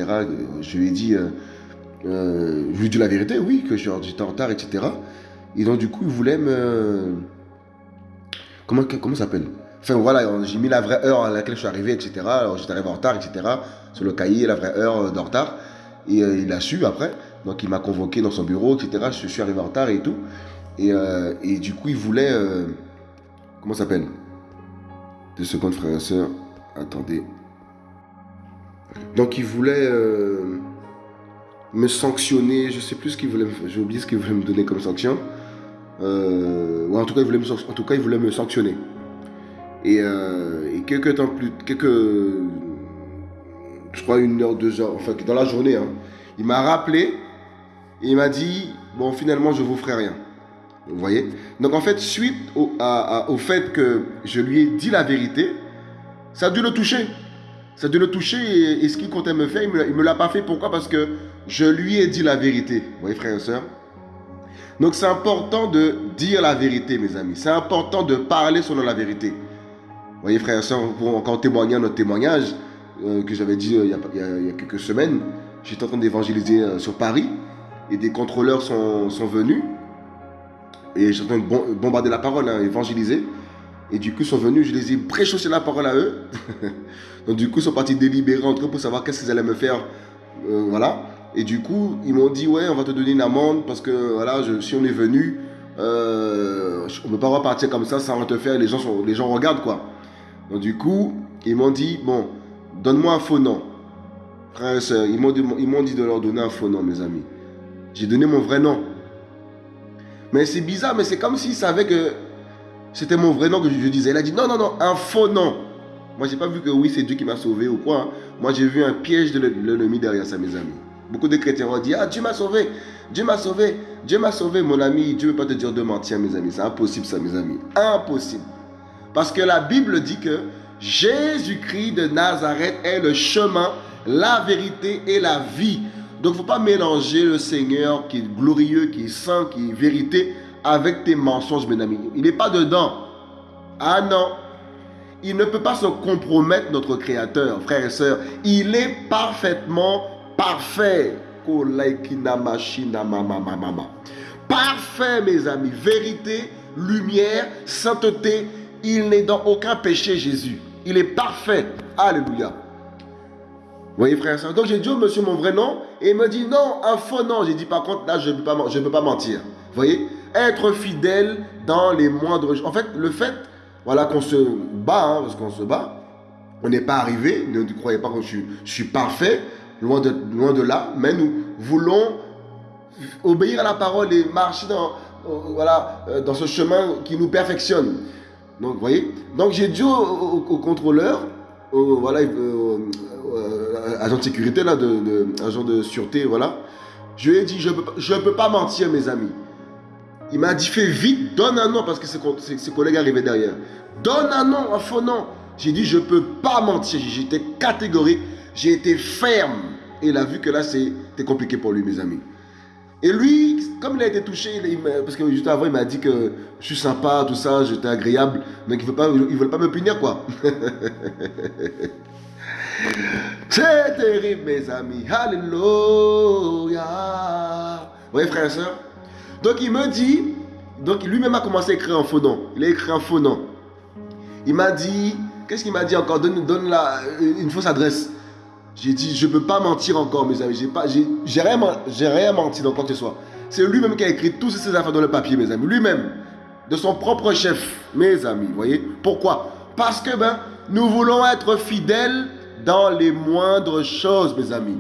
Je lui ai dit, je lui dit la vérité, oui, que j'étais en retard, etc. Et donc du coup, il voulait me... Comment, ça s'appelle? Enfin voilà, j'ai mis la vraie heure à laquelle je suis arrivé, etc. Alors j'étais arrivé en retard, etc. Sur le cahier, la vraie heure de retard. Et euh, il a su après. Donc il m'a convoqué dans son bureau, etc. Je suis arrivé en retard et tout. Et, euh, du coup, il voulait. Euh, comment ça s'appelle? Deux secondes, frères et sœurs. Attendez. Donc il voulait me sanctionner. Je sais plus ce qu'il voulait. J'ai oublié ce qu'il voulait me donner comme sanction. ou en tout cas, il voulait me, sanctionner. Et, euh, et, quelques temps plus, quelques, je crois une heure, deux heures, enfin dans la journée, hein, il m'a rappelé et il m'a dit, bon finalement je vous ferai rien. Vous voyez? Donc en fait, suite au, au, fait que je lui ai dit la vérité, ça a dû le toucher. Ça a dû le toucher et, ce qu'il comptait me faire, il ne me l'a pas fait. Pourquoi? Parce que je lui ai dit la vérité. Vous voyez frères et sœurs? Donc c'est important de dire la vérité mes amis. C'est important de parler selon la vérité voyez, frères et sœurs, pour encore témoigner notre témoignage euh, que j'avais dit euh, il, y a, quelques semaines, j'étais en train d'évangéliser euh, sur Paris et des contrôleurs sont, venus et j'étais en train de bombarder la parole, hein, évangéliser. Et du coup, ils sont venus, je les ai préchaussé la parole à eux. Donc, du coup, ils sont partis délibérer entre eux pour savoir qu'est-ce qu'ils allaient me faire. voilà. Et du coup, ils m'ont dit Ouais, on va te donner une amende parce que voilà, si on est venu, on ne peut pas repartir comme ça sans te faire. Les gens, sont, les gens regardent quoi. Donc du coup, ils m'ont dit, bon, donne-moi un faux nom. Frère et soeur, ils m'ont dit, de leur donner un faux nom, mes amis. J'ai donné mon vrai nom. Mais c'est bizarre, mais c'est comme s'ils savaient que c'était mon vrai nom que je, disais. Il a dit, non, non, non, un faux nom. Moi, j'ai pas vu que oui, c'est Dieu qui m'a sauvé ou quoi. Hein. Moi, j'ai vu un piège de l'ennemi derrière ça, mes amis. Beaucoup de chrétiens ont dit, ah, Dieu m'a sauvé, Dieu m'a sauvé, Dieu m'a sauvé, mon ami. Dieu ne veut pas te dire de mentir, mes amis. C'est impossible, ça, mes amis. Impossible. Parce que la Bible dit que Jésus-Christ de Nazareth est le chemin, la vérité et la vie. Donc il ne faut pas mélanger le Seigneur qui est glorieux, qui est saint, qui est vérité, avec tes mensonges, mes amis. Il n'est pas dedans. Ah non. Il ne peut pas se compromettre, notre Créateur, frères et sœurs. Il est parfaitement parfait. Parfait, mes amis. Vérité, lumière, sainteté, il n'est dans aucun péché, Jésus. Il est parfait. Alléluia. Vous voyez, frère soeur? Donc j'ai dit au monsieur mon vrai nom et il me dit non, un faux nom. J'ai dit par contre, là, je ne peux, pas, je pas mentir. Vous voyez? Être fidèle dans les moindres. En fait, le fait, voilà, qu'on se bat, hein, parce qu'on se bat, on n'est pas arrivé. Ne croyez pas que je suis parfait, loin de, là, mais nous voulons obéir à la parole et marcher dans, euh, dans ce chemin qui nous perfectionne. Donc, vous voyez? Donc, j'ai dit au, contrôleur, au, voilà, euh, euh, agent de sécurité, là, de, agent de sûreté, voilà. Je lui ai dit, je ne peux, peux pas mentir, mes amis. Il m'a dit, fais vite, donne un nom, parce que ses, ses collègues arrivaient derrière. Donne un nom, un faux nom. J'ai dit, je ne peux pas mentir. J'étais catégorique, j'ai été ferme. Et il a vu que là, c'était compliqué pour lui, mes amis. Et lui, comme il a été touché, parce que juste avant, il m'a dit que je suis sympa, tout ça, j'étais agréable, donc il ne veut pas me punir, quoi. C'est terrible, mes amis. Alléluia. Vous voyez, frère et soeur Donc, il me dit, donc lui-même a commencé à écrire un faux nom. Il a écrit un faux nom. Il m'a dit, qu'est-ce qu'il m'a dit encore? Donne, donne la, une fausse adresse. J'ai dit, je ne peux pas mentir encore, mes amis. J'ai rien, rien menti dans quoi que ce soit. C'est lui-même qui a écrit toutes ces affaires dans le papier, mes amis. Lui-même, de son propre chef, mes amis. Voyez Pourquoi Parce que ben, nous voulons être fidèles dans les moindres choses, mes amis.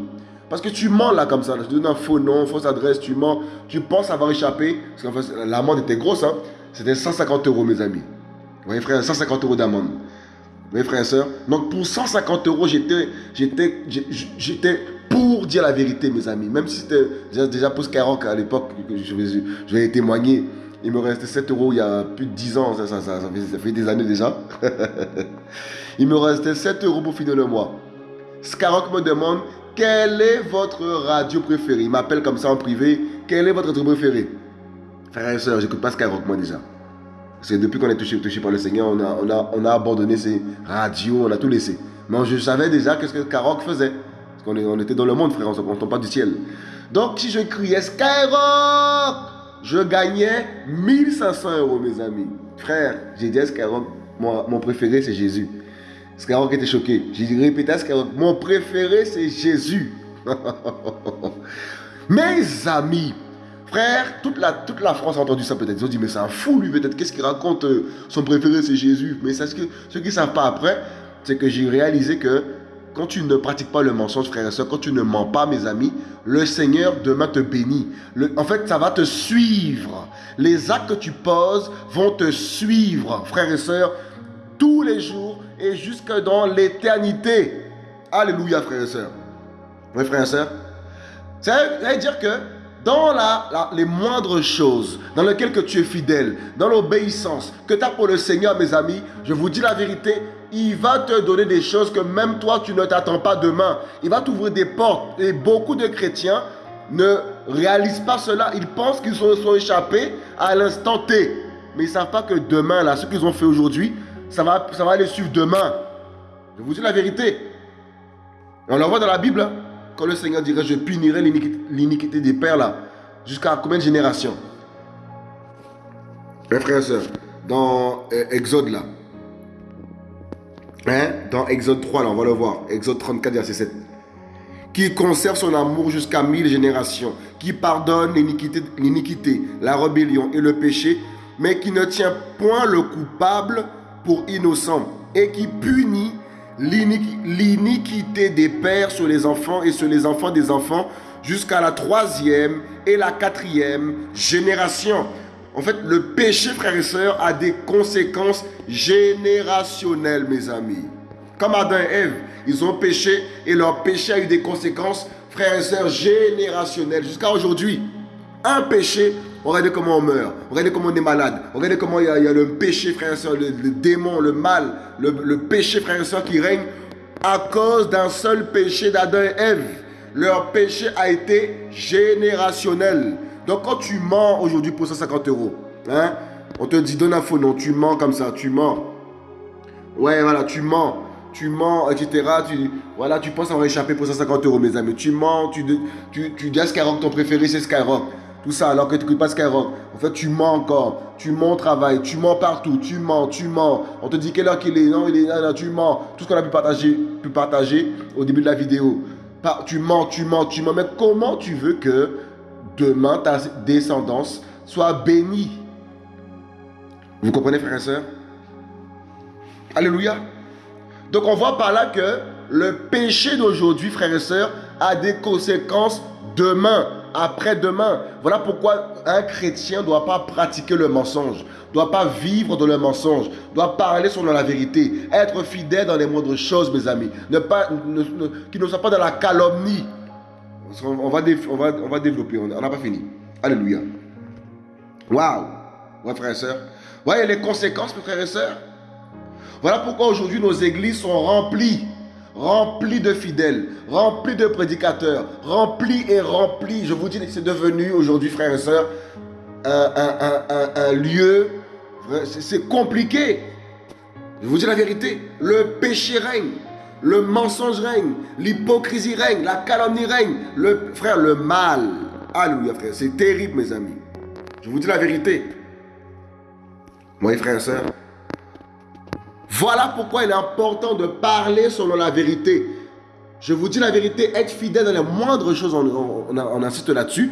Parce que tu mens là comme ça, tu donnes un faux nom, fausse adresse, tu mens, tu penses avoir échappé. Parce qu'en fait, l'amende était grosse, hein. C'était 150 euros, mes amis. Vous voyez, frère, 150 euros d'amende mes frères et sœurs. Donc pour 150 euros, j'étais, pour dire la vérité, mes amis. Même si c'était déjà, pour Skyrock à l'époque, je vais, je vais témoigner. Il me restait 7 euros il y a plus de 10 ans, ça, ça, ça, fait, des années déjà. il me restait 7 euros pour finir le mois. Skyrock me demande quelle est votre radio préférée? Il m'appelle comme ça en privé. Quelle est votre radio préférée? Frère et soeur, j'écoute pas Skyrock moi déjà. C'est depuis qu'on est touché, touché par le Seigneur, on a, on, a, on a abandonné ces radios, on a tout laissé. Mais je savais déjà qu'est-ce que Skyrock faisait. Parce qu'on on était dans le monde, frère, on ne tombe pas du ciel. Donc si je criais Skyrock, je gagnais 1500 euros, mes amis. Frère, j'ai dit à Skyrock, mon préféré c'est Jésus. Skyrock était choqué. J'ai répété à Skyrock, mon préféré c'est Jésus. mes amis, Frère, toute la, France a entendu ça peut-être. Ils ont dit, mais c'est un fou lui peut-être. Qu'est-ce qu'il raconte euh, Son préféré c'est Jésus. Mais ce que, ceux qui ne savent pas après, c'est que j'ai réalisé que quand tu ne pratiques pas le mensonge, frère et soeur, quand tu ne mens pas, mes amis, le Seigneur demain te bénit. en fait, ça va te suivre. Les actes que tu poses vont te suivre, frère et soeur, tous les jours et jusque dans l'éternité. Alléluia, frère et soeur. Oui, frère et soeur. Ça veut dire que dans les moindres choses, dans lesquelles que tu es fidèle, dans l'obéissance que tu as pour le Seigneur, mes amis, je vous dis la vérité, il va te donner des choses que même toi, tu ne t'attends pas demain. Il va t'ouvrir des portes. Et beaucoup de chrétiens ne réalisent pas cela. Ils pensent qu'ils sont, sont échappés à l'instant T. Mais ils ne savent pas que demain, là, ce qu'ils ont fait aujourd'hui, ça va, ça va les suivre demain. Je vous dis la vérité. On le voit dans la Bible. Hein. Quand le Seigneur dirait, je punirai l'iniquité des pères là, jusqu'à combien de générations? Mes frères et sœurs, dans euh, Exode là, hein? dans Exode 3 là, on va le voir, Exode 34, verset 7 qui conserve son amour jusqu'à mille générations, qui pardonne l'iniquité, la rébellion et le péché, mais qui ne tient point le coupable pour innocent, et qui punit l'iniquité des pères sur les enfants et sur les enfants des enfants jusqu'à la troisième et la quatrième génération. En fait, le péché, frères et sœurs, a des conséquences générationnelles, mes amis. Comme Adam et Ève, ils ont péché et leur péché a eu des conséquences, frères et sœurs, générationnelles jusqu'à aujourd'hui. Un péché Regardez comment on meurt. Regardez comment on est malade. Regardez comment il y a, le péché, frère et soeur, le, démon, le mal, le, péché, frère et soeur, qui règne à cause d'un seul péché d'Adam et Ève. Leur péché a été générationnel. Donc quand tu mens aujourd'hui pour 150 euros, hein, on te dit donne un faux nom, tu mens comme ça, tu mens. Ouais, voilà, tu mens tu mens, etc. Tu, voilà, tu penses avoir échappé pour 150 euros, mes amis. Tu mens, tu, tu, tu dis à Skyrock, ton préféré, c'est Skyrock. Tout ça alors que tu n'écoutes pas Skyrock. En fait, tu mens encore. Tu mens au travail. Tu mens partout. Tu mens, tu mens. On te dit quelle heure qu'il est. Non, il est là, tu mens. Tout ce qu'on a pu partager, pu partager au début de la vidéo. Tu mens, tu mens, tu mens. Mais comment tu veux que demain ta descendance soit bénie? Vous comprenez, frères et sœurs Alléluia. Donc on voit par là que le péché d'aujourd'hui, frères et sœurs, a des conséquences demain après-demain. Voilà pourquoi un chrétien ne doit pas pratiquer le mensonge, ne doit pas vivre dans le mensonge, doit parler selon la vérité, être fidèle dans les moindres choses, mes amis. Ne qu'il ne soit pas dans la calomnie. On va, on va, on va développer, on n'a pas fini. Alléluia. Waouh! Ouais, frères et sœurs. Voyez les conséquences, mes frères et sœurs. Voilà pourquoi aujourd'hui nos églises sont remplies rempli de fidèles, rempli de prédicateurs, rempli et rempli. Je vous dis, c'est devenu aujourd'hui, frères et sœurs, un, lieu, c'est compliqué. Je vous dis la vérité, le péché règne, le mensonge règne, l'hypocrisie règne, la calomnie règne, le frère, le mal. Alléluia, frère, c'est terrible, mes amis. Je vous dis la vérité. Moi, frères et sœurs, voilà pourquoi il est important de parler selon la vérité. Je vous dis la vérité, être fidèle dans les moindres choses, on, insiste là-dessus.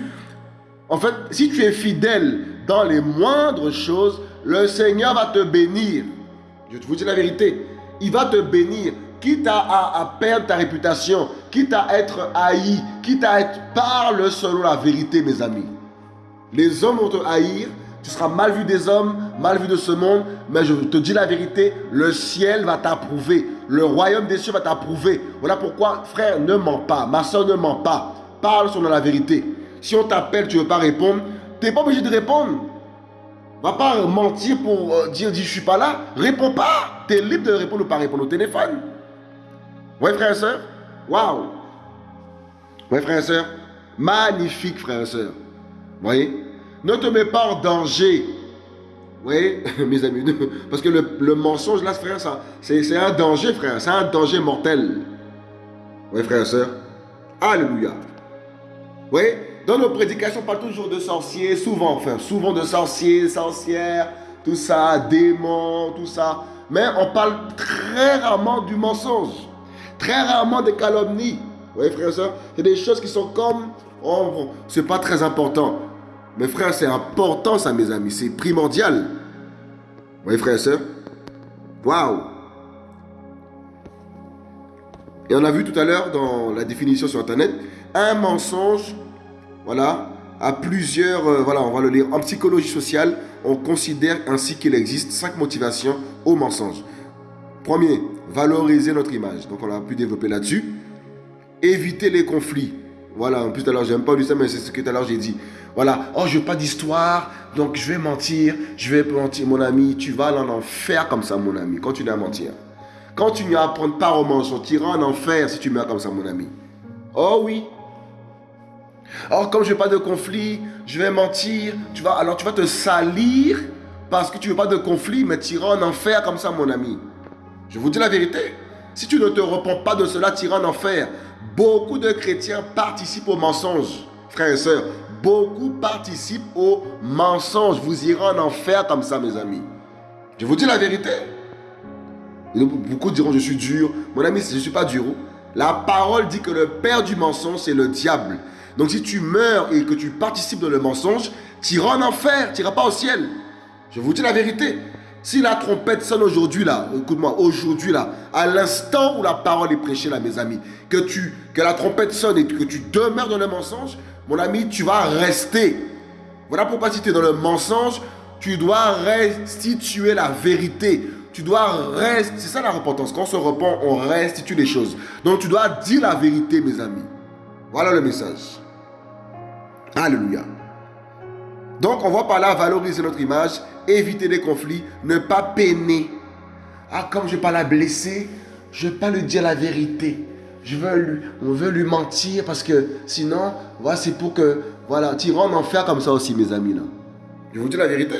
En fait, si tu es fidèle dans les moindres choses, le Seigneur va te bénir. Je vous dis la vérité. Il va te bénir, quitte à, à, perdre ta réputation, quitte à être haï, quitte à être parle selon la vérité, mes amis. Les hommes vont te haïr, tu seras mal vu des hommes, mal vu de ce monde, mais je te dis la vérité, le ciel va t'approuver. Le royaume des cieux va t'approuver. Voilà pourquoi, frère, ne mens pas. Ma soeur, ne mens pas. Parle sur la vérité. Si on t'appelle, tu ne veux pas répondre, tu n'es pas obligé de répondre. Va pas mentir pour euh, dire, je suis pas là. Réponds pas. Tu es libre de répondre ou pas répondre au téléphone. Oui, frère et soeur. Waouh. Oui, frère et soeur. Magnifique, frère et soeur. Vous voyez? Ne te mets pas en danger. Voyez, mes amis Parce que le, mensonge, là, frère, c'est un danger, frère. C'est un danger mortel. Oui, frère et soeur. Alléluia. Vous voyez dans nos prédications, on parle toujours de sorciers, souvent, enfin, souvent de sorciers, sorcières, tout ça, démons, tout ça. Mais on parle très rarement du mensonge, très rarement des calomnies. Vous voyez, frère et soeur, c'est des choses qui sont comme, oh, c'est pas très important. Mais frère, c'est important ça, mes amis, c'est primordial. Vous voyez, frère et soeur, waouh. Et on a vu tout à l'heure dans la définition sur Internet, un mensonge voilà, à plusieurs, euh, voilà, on va le lire. En psychologie sociale, on considère ainsi qu'il existe cinq motivations au mensonge. Premier, valoriser notre image. Donc on a pu développer là-dessus. Éviter les conflits. Voilà, en plus tout à l'heure, j'aime pas du ça, mais c'est ce que tout à l'heure j'ai dit. Voilà, oh, je veux pas d'histoire, donc je vais mentir, je vais mentir, mon ami, tu vas en enfer comme ça, mon ami, continue à mentir. Continue à prendre part au mensonge, tu iras en enfer si tu meurs comme ça, mon ami. Oh oui, Or, comme je veux pas de conflit, je vais mentir. Tu vas, alors tu vas te salir parce que tu veux pas de conflit, mais tu iras en enfer comme ça, mon ami. Je vous dis la vérité. Si tu ne te repens pas de cela, tu iras en enfer. Beaucoup de chrétiens participent au mensonge, frères et sœurs. Beaucoup participent au mensonge. Vous irez en enfer comme ça, mes amis. Je vous dis la vérité. Beaucoup diront, je suis dur. Mon ami, je ne suis pas dur. La parole dit que le père du mensonge, c'est le diable. Donc si tu meurs et que tu participes dans le mensonge, tu iras en enfer, tu n'iras pas au ciel. Je vous dis la vérité. Si la trompette sonne aujourd'hui là, écoute-moi, aujourd'hui là, à l'instant où la parole est prêchée là, mes amis, que, tu, que la trompette sonne et que tu demeures dans le mensonge, mon ami, tu vas rester. Voilà pourquoi si tu es dans le mensonge, tu dois restituer la vérité. Tu dois rester. C'est ça la repentance. Quand on se repent, on restitue les choses. Donc tu dois dire la vérité, mes amis. Voilà le message. Alléluia. Donc on va par là valoriser notre image, éviter les conflits, ne pas peiner. Ah, comme je ne pas la blesser, je ne vais pas lui dire la vérité. Je veux lui, on veut lui mentir parce que sinon, voilà, c'est pour que, voilà, tu en enfer comme ça aussi, mes amis. Là. Je vous dis la vérité.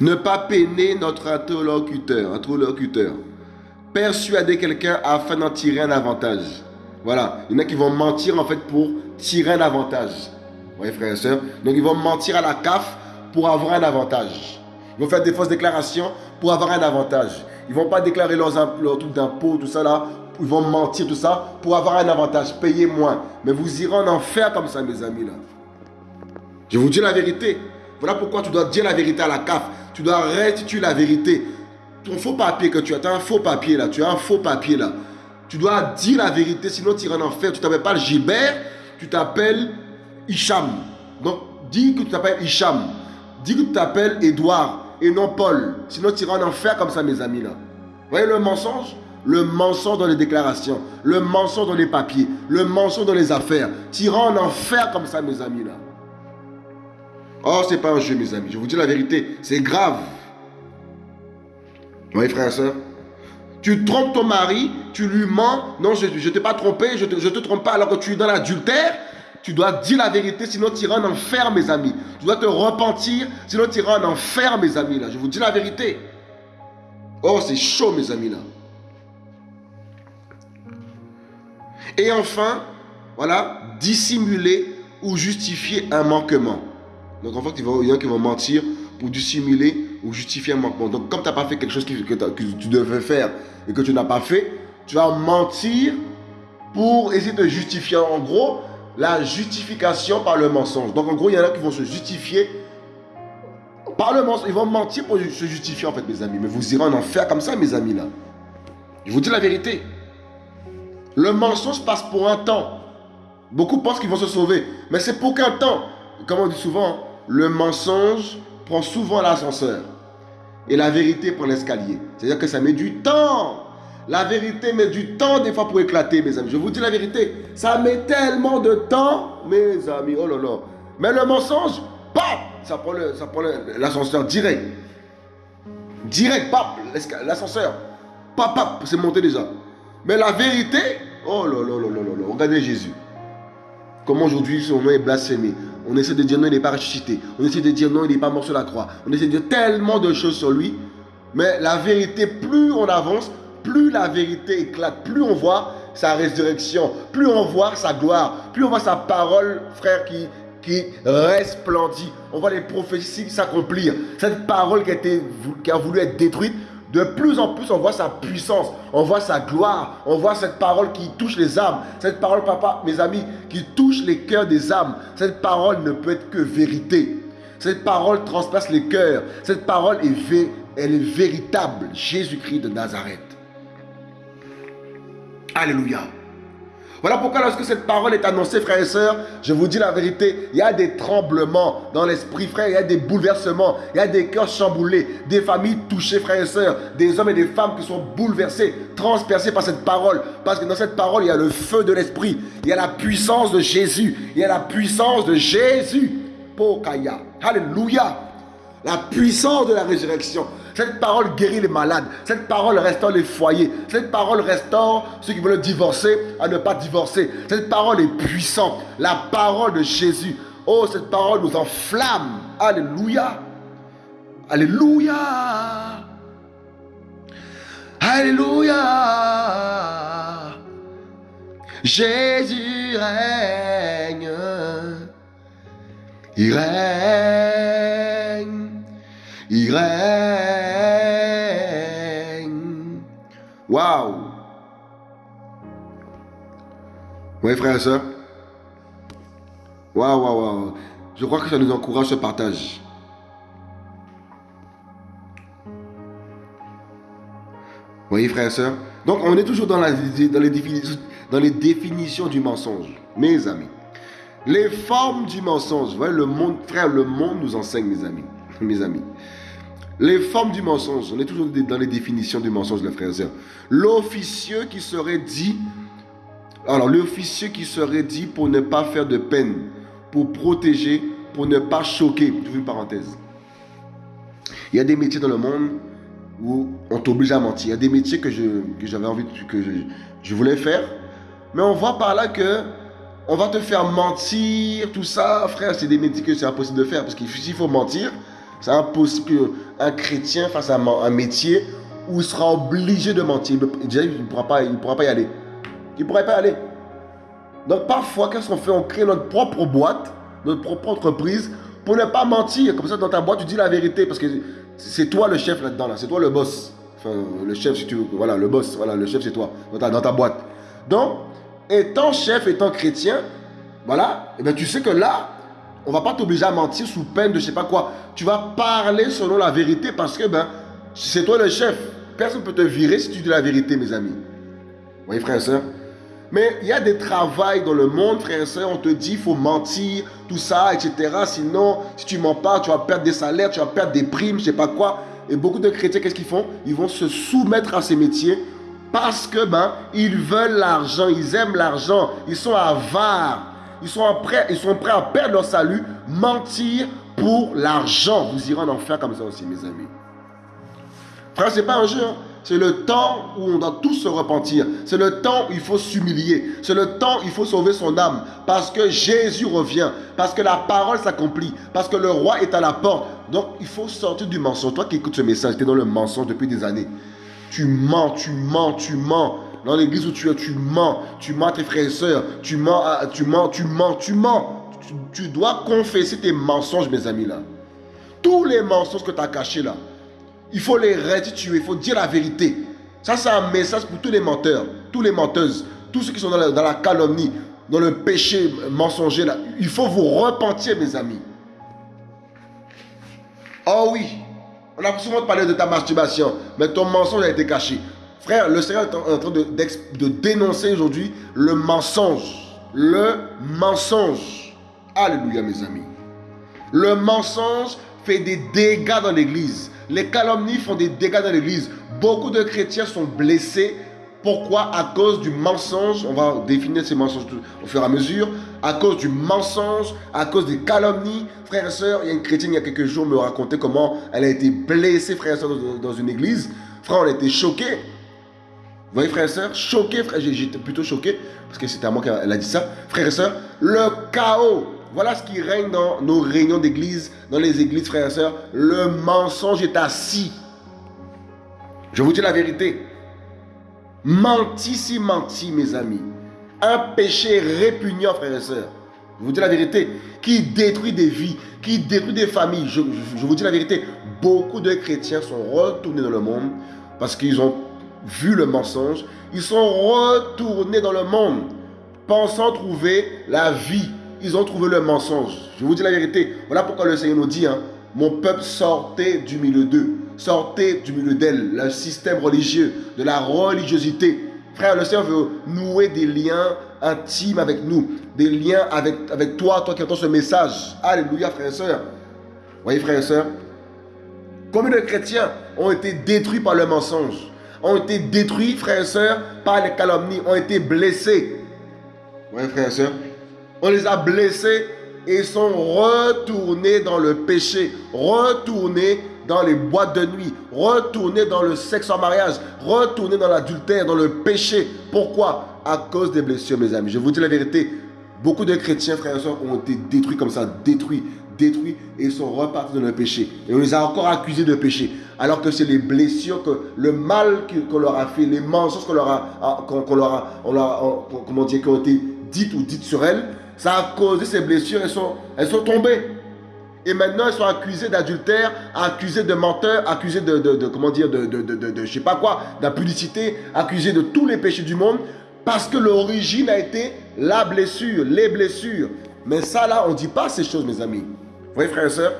Ne pas peiner notre interlocuteur, interlocuteur. Persuader quelqu'un afin d'en tirer un avantage. Voilà. Il y en a qui vont mentir en fait pour tirer un avantage. Voyez, frères et sœurs Donc, ils vont mentir à la CAF pour avoir un avantage. Ils vont faire des fausses déclarations pour avoir un avantage. Ils vont pas déclarer leurs, leurs trucs d'impôts, tout ça là. Ils vont mentir, tout ça, pour avoir un avantage. Payer moins. Mais vous irez en enfer comme ça, mes amis là. Je vous dis la vérité. Voilà pourquoi tu dois dire la vérité à la CAF. Tu dois restituer la vérité. Ton faux papier que tu as, tu as un faux papier là. Tu as un faux papier là. Tu dois dire la vérité, sinon tu iras en enfer. Tu t'appelles pas Gilbert, tu t'appelles Hicham. Donc, dis que tu t'appelles Hicham. Dis que tu t'appelles Edouard et non Paul. Sinon, tu iras en enfer comme ça, mes amis. là. Vous voyez le mensonge? Le mensonge dans les déclarations, le mensonge dans les papiers, le mensonge dans les affaires. Tu iras en enfer comme ça, mes amis. là. Oh, c'est pas un jeu, mes amis. Je vous dis la vérité, c'est grave. Vous voyez, frères et sœurs tu trompes ton mari, tu lui mens. Non, je ne t'ai pas trompé, je ne te, te trompe pas alors que tu es dans l'adultère. Tu dois dire la vérité, sinon tu iras en enfer, mes amis. Tu dois te repentir, sinon tu iras en enfer, mes amis. Là. Je vous dis la vérité. Oh, c'est chaud, mes amis. là. Et enfin, voilà, dissimuler ou justifier un manquement. Donc en fait, il y en a qui vont mentir pour dissimuler ou justifier un manquement. Donc comme tu n'as pas fait quelque chose que, que tu devais faire et que tu n'as pas fait, tu vas mentir pour essayer de justifier. En gros, la justification par le mensonge. Donc en gros, il y en a qui vont se justifier par le mensonge. Ils vont mentir pour se justifier en fait, mes amis. Mais vous irez en enfer comme ça, mes amis, là. Je vous dis la vérité. Le mensonge passe pour un temps. Beaucoup pensent qu'ils vont se sauver. Mais c'est pour qu'un temps. Comme on dit souvent, le mensonge prend souvent l'ascenseur. Et la vérité prend l'escalier. C'est-à-dire que ça met du temps. La vérité met du temps des fois pour éclater, mes amis. Je vous dis la vérité. Ça met tellement de temps, mes amis. Oh là là. Mais le mensonge, bam, ça prend l'ascenseur direct. Direct, pap, l'ascenseur. Pap, pap, c'est monté déjà. Mais la vérité, oh là là là là là, regardez Jésus. Comment aujourd'hui son nom est blasphémé. On essaie de dire non, il n'est pas ressuscité. On essaie de dire non, il n'est pas mort sur la croix. On essaie de dire tellement de choses sur lui. Mais la vérité, plus on avance, plus la vérité éclate, plus on voit sa résurrection, plus on voit sa gloire, plus on voit sa parole, frère, qui, qui resplendit. On voit les prophéties s'accomplir. Cette parole qui a, voulu être détruite, de plus en plus, on voit sa puissance, on voit sa gloire, on voit cette parole qui touche les âmes. Cette parole, papa, mes amis, qui touche les cœurs des âmes. Cette parole ne peut être que vérité. Cette parole transpasse les cœurs. Cette parole est, elle est véritable. Jésus-Christ de Nazareth. Alléluia. Voilà pourquoi lorsque cette parole est annoncée, frères et sœurs, je vous dis la vérité, il y a des tremblements dans l'esprit, frère, il y a des bouleversements, il y a des cœurs chamboulés, des familles touchées, frères et sœurs, des hommes et des femmes qui sont bouleversés, transpercés par cette parole. Parce que dans cette parole, il y a le feu de l'esprit, il y a la puissance de Jésus, il y a la puissance de Jésus. Pokaya. Alléluia. La puissance de la résurrection. Cette parole guérit les malades. Cette parole restaure les foyers. Cette parole restaure ceux qui veulent divorcer à ne pas divorcer. Cette parole est puissante. La parole de Jésus. Oh, cette parole nous enflamme. Alléluia. Alléluia. Alléluia. Jésus règne. Il règne. Il règne. Oui, frère et soeur. Waouh, waouh, waouh. Je crois que ça nous encourage ce partage. voyez, frère et soeur Donc, on est toujours dans, les définitions, du mensonge, mes amis. Les formes du mensonge. Voyez, le monde, frère, le monde nous enseigne, mes amis. Mes amis. Les formes du mensonge, on est toujours dans les définitions du mensonge, les frères et sœurs. L'officieux qui serait dit, alors l'officieux qui serait dit pour ne pas faire de peine, pour protéger, pour ne pas choquer. Je une parenthèse. Il y a des métiers dans le monde où on t'oblige à mentir. Il y a des métiers que j'avais envie, que je, voulais faire, mais on voit par là que on va te faire mentir, tout ça, frère, c'est des métiers que c'est impossible de faire parce qu'il faut mentir, c'est impossible qu'un chrétien fasse un, métier où il sera obligé de mentir. Il ne pourra, pourra pas y aller. Il ne pourrait pas aller. Donc parfois, qu'est-ce qu'on fait On crée notre propre boîte, notre propre entreprise pour ne pas mentir. Comme ça, dans ta boîte, tu dis la vérité parce que c'est toi le chef là-dedans. Là. C'est toi le boss. Enfin, le chef, si tu veux. Voilà, le boss. Voilà, le chef, c'est toi. Dans ta, boîte. Donc, étant chef, étant chrétien, voilà, et eh bien tu sais que là, on va pas t'obliger à mentir sous peine de je sais pas quoi. Tu vas parler selon la vérité parce que ben, c'est toi le chef. Personne ne peut te virer si tu dis la vérité, mes amis. Vous voyez, frères et sœurs Mais il y a des travails dans le monde, frères et sœurs, on te dit il faut mentir, tout ça, etc. Sinon, si tu mens pas, tu vas perdre des salaires, tu vas perdre des primes, je sais pas quoi. Et beaucoup de chrétiens, qu'est-ce qu'ils font? Ils vont se soumettre à ces métiers parce que ben, ils veulent l'argent, ils aiment l'argent, ils sont avares. Ils sont, prêts, ils sont prêts à perdre leur salut, mentir pour l'argent. Vous irez en enfer comme ça aussi, mes amis. Frère, ce n'est pas un jeu. Hein. C'est le temps où on doit tous se repentir. C'est le temps où il faut s'humilier. C'est le temps où il faut sauver son âme. Parce que Jésus revient. Parce que la parole s'accomplit. Parce que le roi est à la porte. Donc il faut sortir du mensonge. Toi qui écoutes ce message, tu es dans le mensonge depuis des années. Tu mens, tu mens, tu mens. Dans l'église où tu es, tu mens. Tu mens à tes frères et sœurs. Tu mens, tu mens, tu mens, tu mens. Tu, dois confesser tes mensonges, mes amis, là. Tous les mensonges que tu as cachés, là. Il faut les restituer. Il faut dire la vérité. Ça, c'est un message pour tous les menteurs, tous les menteuses, tous ceux qui sont dans la, calomnie, dans le péché mensonger. Il faut vous repentir, mes amis. Oh oui, on a souvent parlé de ta masturbation, mais ton mensonge a été caché. Frère, le Seigneur est en train de dénoncer aujourd'hui le mensonge. Le mensonge. Alléluia, mes amis. Le mensonge fait des dégâts dans l'église. Les calomnies font des dégâts dans l'église. Beaucoup de chrétiens sont blessés Pourquoi? À cause du mensonge, on va définir ces mensonges au fur et à mesure, à cause du mensonge, à cause des calomnies. Frères et sœurs, il y a une chrétienne il y a quelques jours me racontait comment elle a été blessée, frères et sœurs, dans, une église. Frère, on a été choqués. Vous voyez, frères et sœurs, choqués, frère, j'étais plutôt choqué, parce que c'était à moi qu'elle a dit ça. Frères et sœurs, le chaos. Voilà ce qui règne dans nos réunions d'église, dans les églises, frères et sœurs. Le mensonge est assis. Je vous dis la vérité. Menti si menti, mes amis. Un péché répugnant, frères et sœurs. Je vous dis la vérité. Qui détruit des vies, qui détruit des familles. Je, vous dis la vérité. Beaucoup de chrétiens sont retournés dans le monde parce qu'ils ont vu le mensonge. Ils sont retournés dans le monde pensant trouver la vie. Ils ont trouvé le mensonge. Je vous dis la vérité. Voilà pourquoi le Seigneur nous dit, hein, mon peuple sortait du milieu d'eux. Sortez du milieu d'elle, le système religieux, de la religiosité. Frère, le Seigneur veut nouer des liens intimes avec nous, des liens avec, avec toi, toi qui entends ce message. Alléluia, frère et soeur. Voyez, frère et soeur, combien de chrétiens ont été détruits par le mensonge, ont été détruits, frère et soeur, par les calomnies, ont été blessés. Voyez, frère et soeur, on les a blessés et sont retournés dans le péché, retournés dans les boîtes de nuit, retourner dans le sexe en mariage, retourner dans l'adultère, dans le péché. Pourquoi? À cause des blessures, mes amis. Je vous dis la vérité. Beaucoup de chrétiens, frères et sœurs, ont été détruits comme ça, détruits, détruits, et sont repartis dans le péché. Et on les a encore accusés de péché. Alors que c'est les blessures, que le mal qu'on leur a fait, les mensonges qu'on leur a, qu'on leur a, comment dire, qui ont été dites ou dites sur elles, ça a causé ces blessures, elles sont, elles sont tombées. Et maintenant, ils sont accusés d'adultère, accusés de menteur, accusés de, de, comment dire, de, de, je sais pas quoi, d'impudicité, accusés de tous les péchés du monde, parce que l'origine a été la blessure, les blessures. Mais ça, là, on ne dit pas ces choses, mes amis. Vous voyez, frères et sœurs?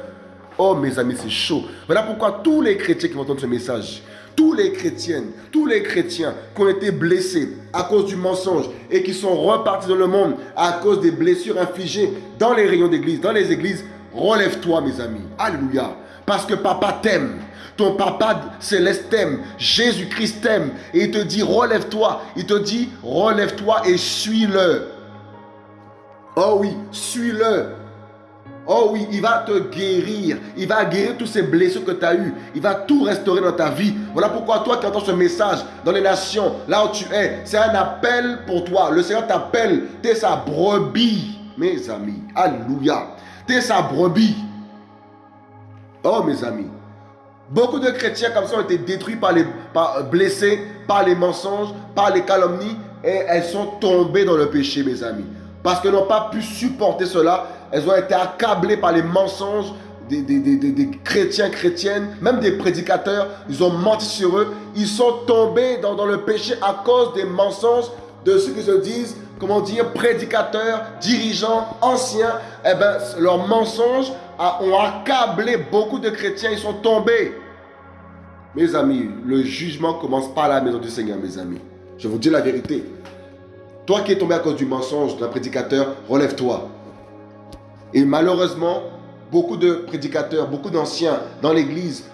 Oh, mes amis, c'est chaud. Voilà pourquoi tous les chrétiens qui vont entendre ce message, tous les chrétiennes, tous les chrétiens qui ont été blessés à cause du mensonge et qui sont repartis dans le monde à cause des blessures infligées dans les rayons d'église, dans les églises, Relève-toi, mes amis. Alléluia. Parce que papa t'aime. Ton papa céleste t'aime. Jésus-Christ t'aime. Et il te dit, relève-toi. Il te dit, relève-toi et suis-le. Oh oui, suis-le. Oh oui, il va te guérir. Il va guérir toutes ces blessures que tu as eues. Il va tout restaurer dans ta vie. Voilà pourquoi toi qui entends ce message dans les nations, là où tu es, c'est un appel pour toi. Le Seigneur t'appelle. Tu es sa brebis, mes amis. Alléluia. T'es sa brebis. Oh mes amis. Beaucoup de chrétiens comme ça ont été détruits par les blessés par les mensonges, par les calomnies et elles sont tombées dans le péché mes amis. Parce qu'elles n'ont pas pu supporter cela, elles ont été accablées par les mensonges des, des, chrétiens, chrétiennes, même des prédicateurs, ils ont menti sur eux, ils sont tombés dans, le péché à cause des mensonges de ceux qui se disent comment dire, prédicateurs, dirigeants, anciens, eh ben, leurs mensonges ont accablé beaucoup de chrétiens, ils sont tombés. Mes amis, le jugement commence pas à la maison du Seigneur, mes amis. Je vous dis la vérité. Toi qui es tombé à cause du mensonge d'un prédicateur, relève-toi. Et malheureusement, beaucoup de prédicateurs, beaucoup d'anciens dans l'église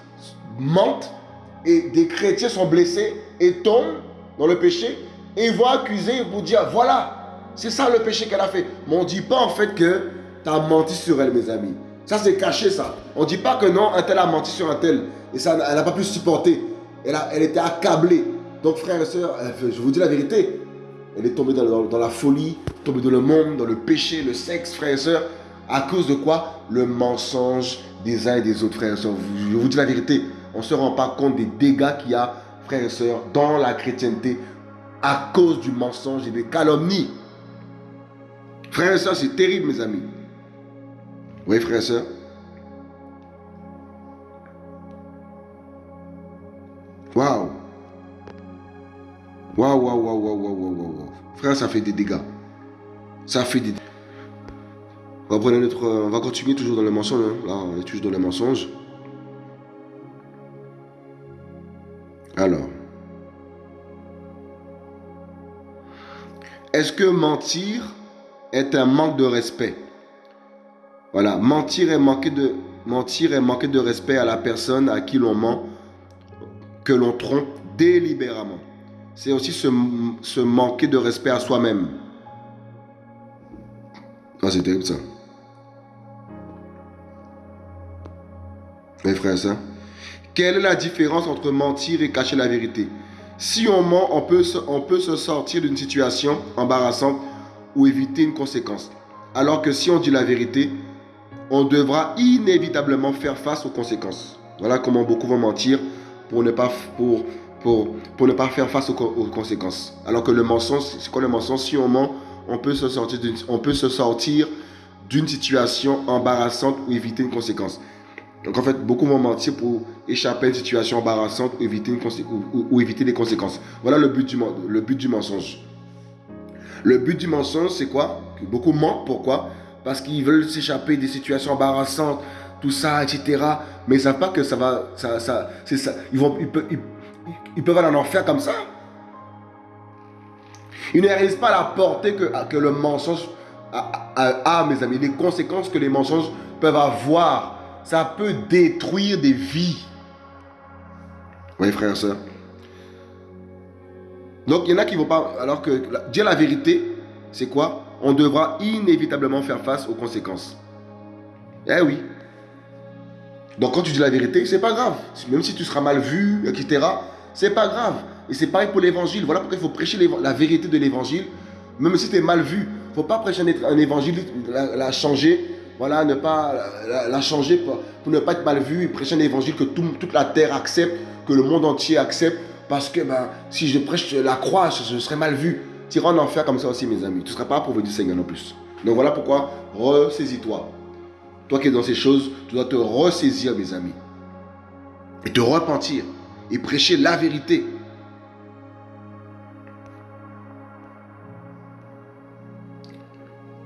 mentent et des chrétiens sont blessés et tombent dans le péché et ils vont accuser, ils vont dire, voilà, c'est ça le péché qu'elle a fait. Mais on ne dit pas en fait que tu as menti sur elle, mes amis. Ça, c'est caché, ça. On ne dit pas que non, un tel a menti sur un tel. Et ça, elle n'a pas pu supporter. Elle, était accablée. Donc, frères et sœurs, je vous dis la vérité. Elle est tombée dans, la folie, tombée dans le monde, dans le péché, le sexe, frères et sœurs. À cause de quoi Le mensonge des uns et des autres, frères et sœurs? Je vous dis la vérité. On ne se rend pas compte des dégâts qu'il y a, frères et sœurs, dans la chrétienté à cause du mensonge et des calomnies. Frères et sœurs, c'est terrible, mes amis. Oui, frères et sœurs. Waouh. Waouh, waouh, waouh, waouh, waouh, waouh. Frère, ça fait des dégâts. Ça fait des on notre, on va continuer toujours dans le mensonge. Hein. Là, on est toujours dans le mensonge. Alors. Est-ce que mentir est un manque de respect? Voilà, mentir est manquer de, mentir est de respect à la personne à qui l'on ment, que l'on trompe délibérément. c'est aussi se, manquer de respect à soi-même. Ah, c'est terrible ça. Mes frères et quelle est la différence entre mentir et cacher la vérité? Si on ment, on peut, on peut se sortir d'une situation embarrassante ou éviter une conséquence. Alors que si on dit la vérité, on devra inévitablement faire face aux conséquences. Voilà comment beaucoup vont mentir pour ne pas, pour, pour, pour ne pas faire face aux, conséquences. Alors que le mensonge, c'est quoi le mensonge? Si on ment, on peut se sortir d'une situation embarrassante ou éviter une conséquence. Donc en fait, beaucoup vont mentir pour échapper à une situation embarrassante ou éviter, une conséquences. Voilà le but du, le but du mensonge. Le but du mensonge, c'est quoi? Beaucoup mentent. Pourquoi? Parce qu'ils veulent s'échapper des situations embarrassantes, tout ça, etc. Mais ils ne savent pas que ça va... Ça. Ils, vont, ils, peuvent, ils, peuvent aller en enfer comme ça. Ils ne réalisent pas la portée que, que le mensonge a, mes amis. Les conséquences que les mensonges peuvent avoir. Ça peut détruire des vies. Oui, frère et soeur. Donc, il y en a qui ne vont pas. Alors que dire la vérité, c'est quoi? On devra inévitablement faire face aux conséquences. Eh oui. Donc, quand tu dis la vérité, c'est pas grave. Même si tu seras mal vu, etc., c'est pas grave. Et c'est pareil pour l'évangile. Voilà pourquoi il faut prêcher la vérité de l'évangile. Même si tu es mal vu, il ne faut pas prêcher un évangile, la, changer. Voilà, ne pas la, changer pour, ne pas être mal vu et prêcher un évangile que toute la terre accepte, que le monde entier accepte. Parce que ben, si je prêche la croix, je, serai mal vu. Tu iras en enfer comme ça aussi, mes amis. Tu ne seras pas approuvé du Seigneur non plus. Donc voilà pourquoi, ressaisis-toi. Toi qui es dans ces choses, tu dois te ressaisir, mes amis. Et te repentir. Et prêcher la vérité.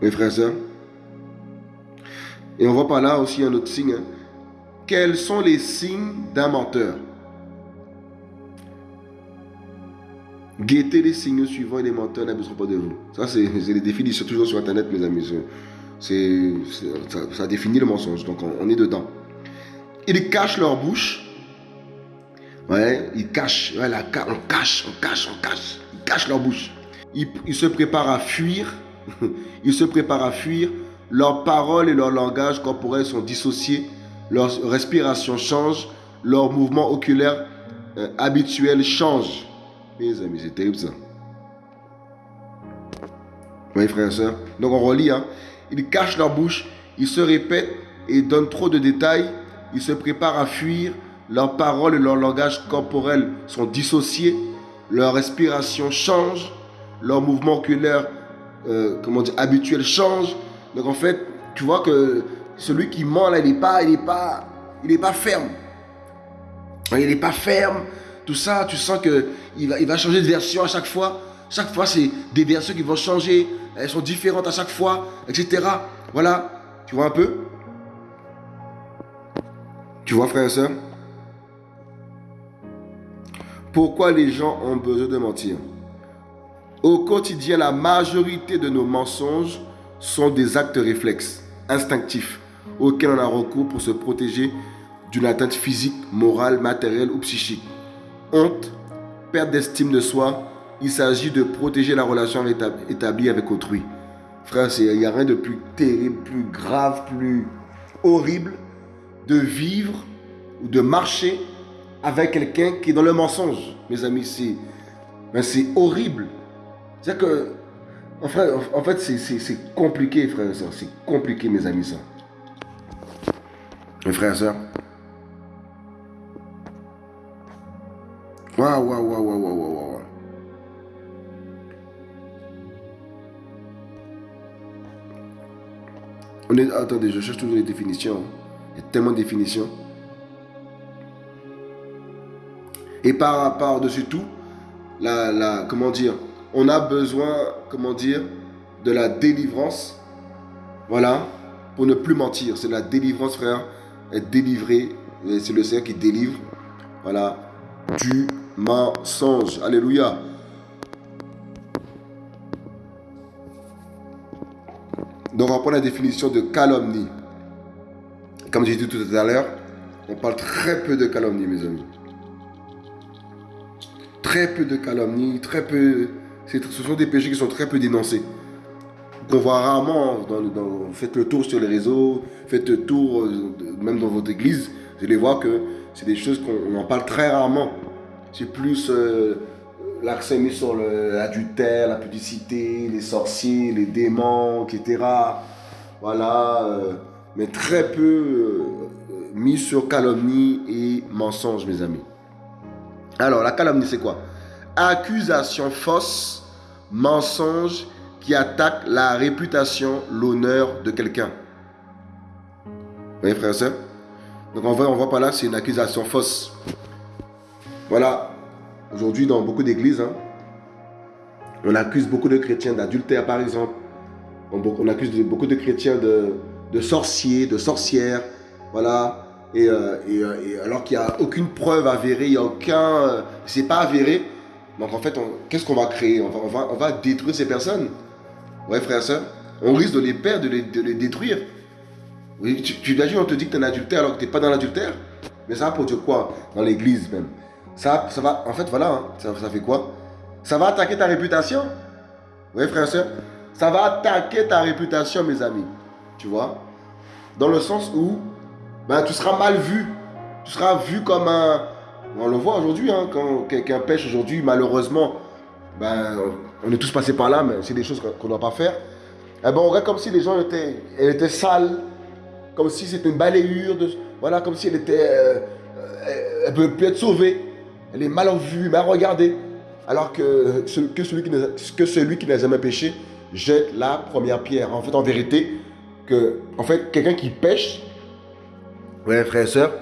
Mes frères et sœurs. Et on voit par là aussi un autre signe. Hein. Quels sont les signes d'un menteur? Guettez les signes suivants et les menteurs n'abuseront pas de vous. Ça, c'est les définitions toujours sur Internet, mes amis. C'est, ça, définit le mensonge. Donc, on, est dedans. Ils cachent leur bouche. Ouais, ils cachent. Ouais, la, on cache, on cache, on cache. Ils cachent leur bouche. Ils, ils se préparent à fuir. ils se préparent à fuir. Leurs paroles et leur langage corporel sont dissociés. Leur respiration change. Leurs mouvements oculaires euh, habituels changent. Mes amis, c'est terrible ça. Oui, frères et sœurs. Donc on relit. Hein. Ils cachent leur bouche, ils se répètent et donnent trop de détails. Ils se préparent à fuir. Leurs paroles et leur langage corporel sont dissociés. Leur respiration change. Leur mouvement oculaire, euh, comment dire, habituel change. Donc en fait, tu vois que celui qui ment là, il n'est pas, il est pas, il pas ferme. Il n'est pas ferme tout ça, tu sens qu'il va, il va changer de version à chaque fois. Chaque fois, c'est des versions qui vont changer. Elles sont différentes à chaque fois, etc. Voilà. Tu vois un peu? Tu vois, frère et soeur Pourquoi les gens ont besoin de mentir? Au quotidien, la majorité de nos mensonges sont des actes réflexes, instinctifs, auxquels on a recours pour se protéger d'une atteinte physique, morale, matérielle ou psychique honte, perte d'estime de soi, il s'agit de protéger la relation établie avec autrui. Frère, il n'y a rien de plus terrible, plus grave, plus horrible de vivre ou de marcher avec quelqu'un qui est dans le mensonge. Mes amis, c'est ben, horrible. C'est que, en fait, c'est compliqué, frère et soeur. C'est compliqué, mes amis, ça. Mes frères et sœurs, Waouh, waouh, waouh, waouh, waouh, waouh. On est, attendez, je cherche toujours les définitions. Il y a tellement de définitions. Et par, par-dessus tout, la, comment dire, on a besoin, comment dire, de la délivrance. Voilà, pour ne plus mentir. C'est la délivrance, frère. Être délivré. C'est le Seigneur qui délivre. Voilà. Du mensonge. Alléluia. Donc on prend la définition de calomnie. Comme j'ai dit tout à l'heure, on parle très peu de calomnie, mes amis. très peu de calomnies, très peu. Ce sont des péchés qui sont très peu dénoncés. Qu'on voit rarement, faites le tour sur les réseaux, faites le tour euh, même dans votre église, vous allez voir que c'est des choses qu'on en parle très rarement. C'est plus euh, l'accent mis sur l'adultère, la publicité, les sorciers, les démons, etc. Voilà. Euh, mais très peu mis sur calomnie et mensonge, mes amis. Alors, la calomnie, c'est quoi? Accusation fausse, mensonge qui attaque la réputation, l'honneur de quelqu'un. Vous voyez, frère et soeur Donc, on voit, on voit pas là, c'est une accusation fausse. Voilà. Aujourd'hui, dans beaucoup d'églises, hein, on accuse beaucoup de chrétiens d'adultère, par exemple. On, accuse beaucoup de chrétiens de, sorciers, de sorcières. Voilà. Et, euh, euh, alors qu'il n'y a aucune preuve avérée, il n'y a aucun. Euh, c'est pas avéré. Donc en fait, qu'est-ce qu'on va créer? On va, on va, on, va, détruire ces personnes. Ouais, frère et soeur. On risque de les perdre, de les, de les détruire. Tu, tu on te dit que tu es un adultère alors que tu n'es pas dans l'adultère? Mais ça va produire quoi? Dans l'église même. Ça, ça va, en fait, voilà, hein, ça, ça fait quoi? Ça va attaquer ta réputation? Oui, frère et soeur. Ça va attaquer ta réputation, mes amis. Tu vois? Dans le sens où ben, tu seras mal vu. Tu seras vu comme un... On le voit aujourd'hui, hein, quand quelqu'un pêche aujourd'hui, malheureusement, ben, on est tous passés par là, mais c'est des choses qu'on ne doit pas faire. Eh ben, on regarde comme si les gens étaient, elle était sale, comme si c'était une balayure, comme si elle était, euh, euh, elle peut plus être sauvée. Elle est mal vue, mal regardée. Alors que, celui qui n'a, jamais péché jette la première pierre. En fait, en vérité, que, en fait, quelqu'un qui pêche, soeur,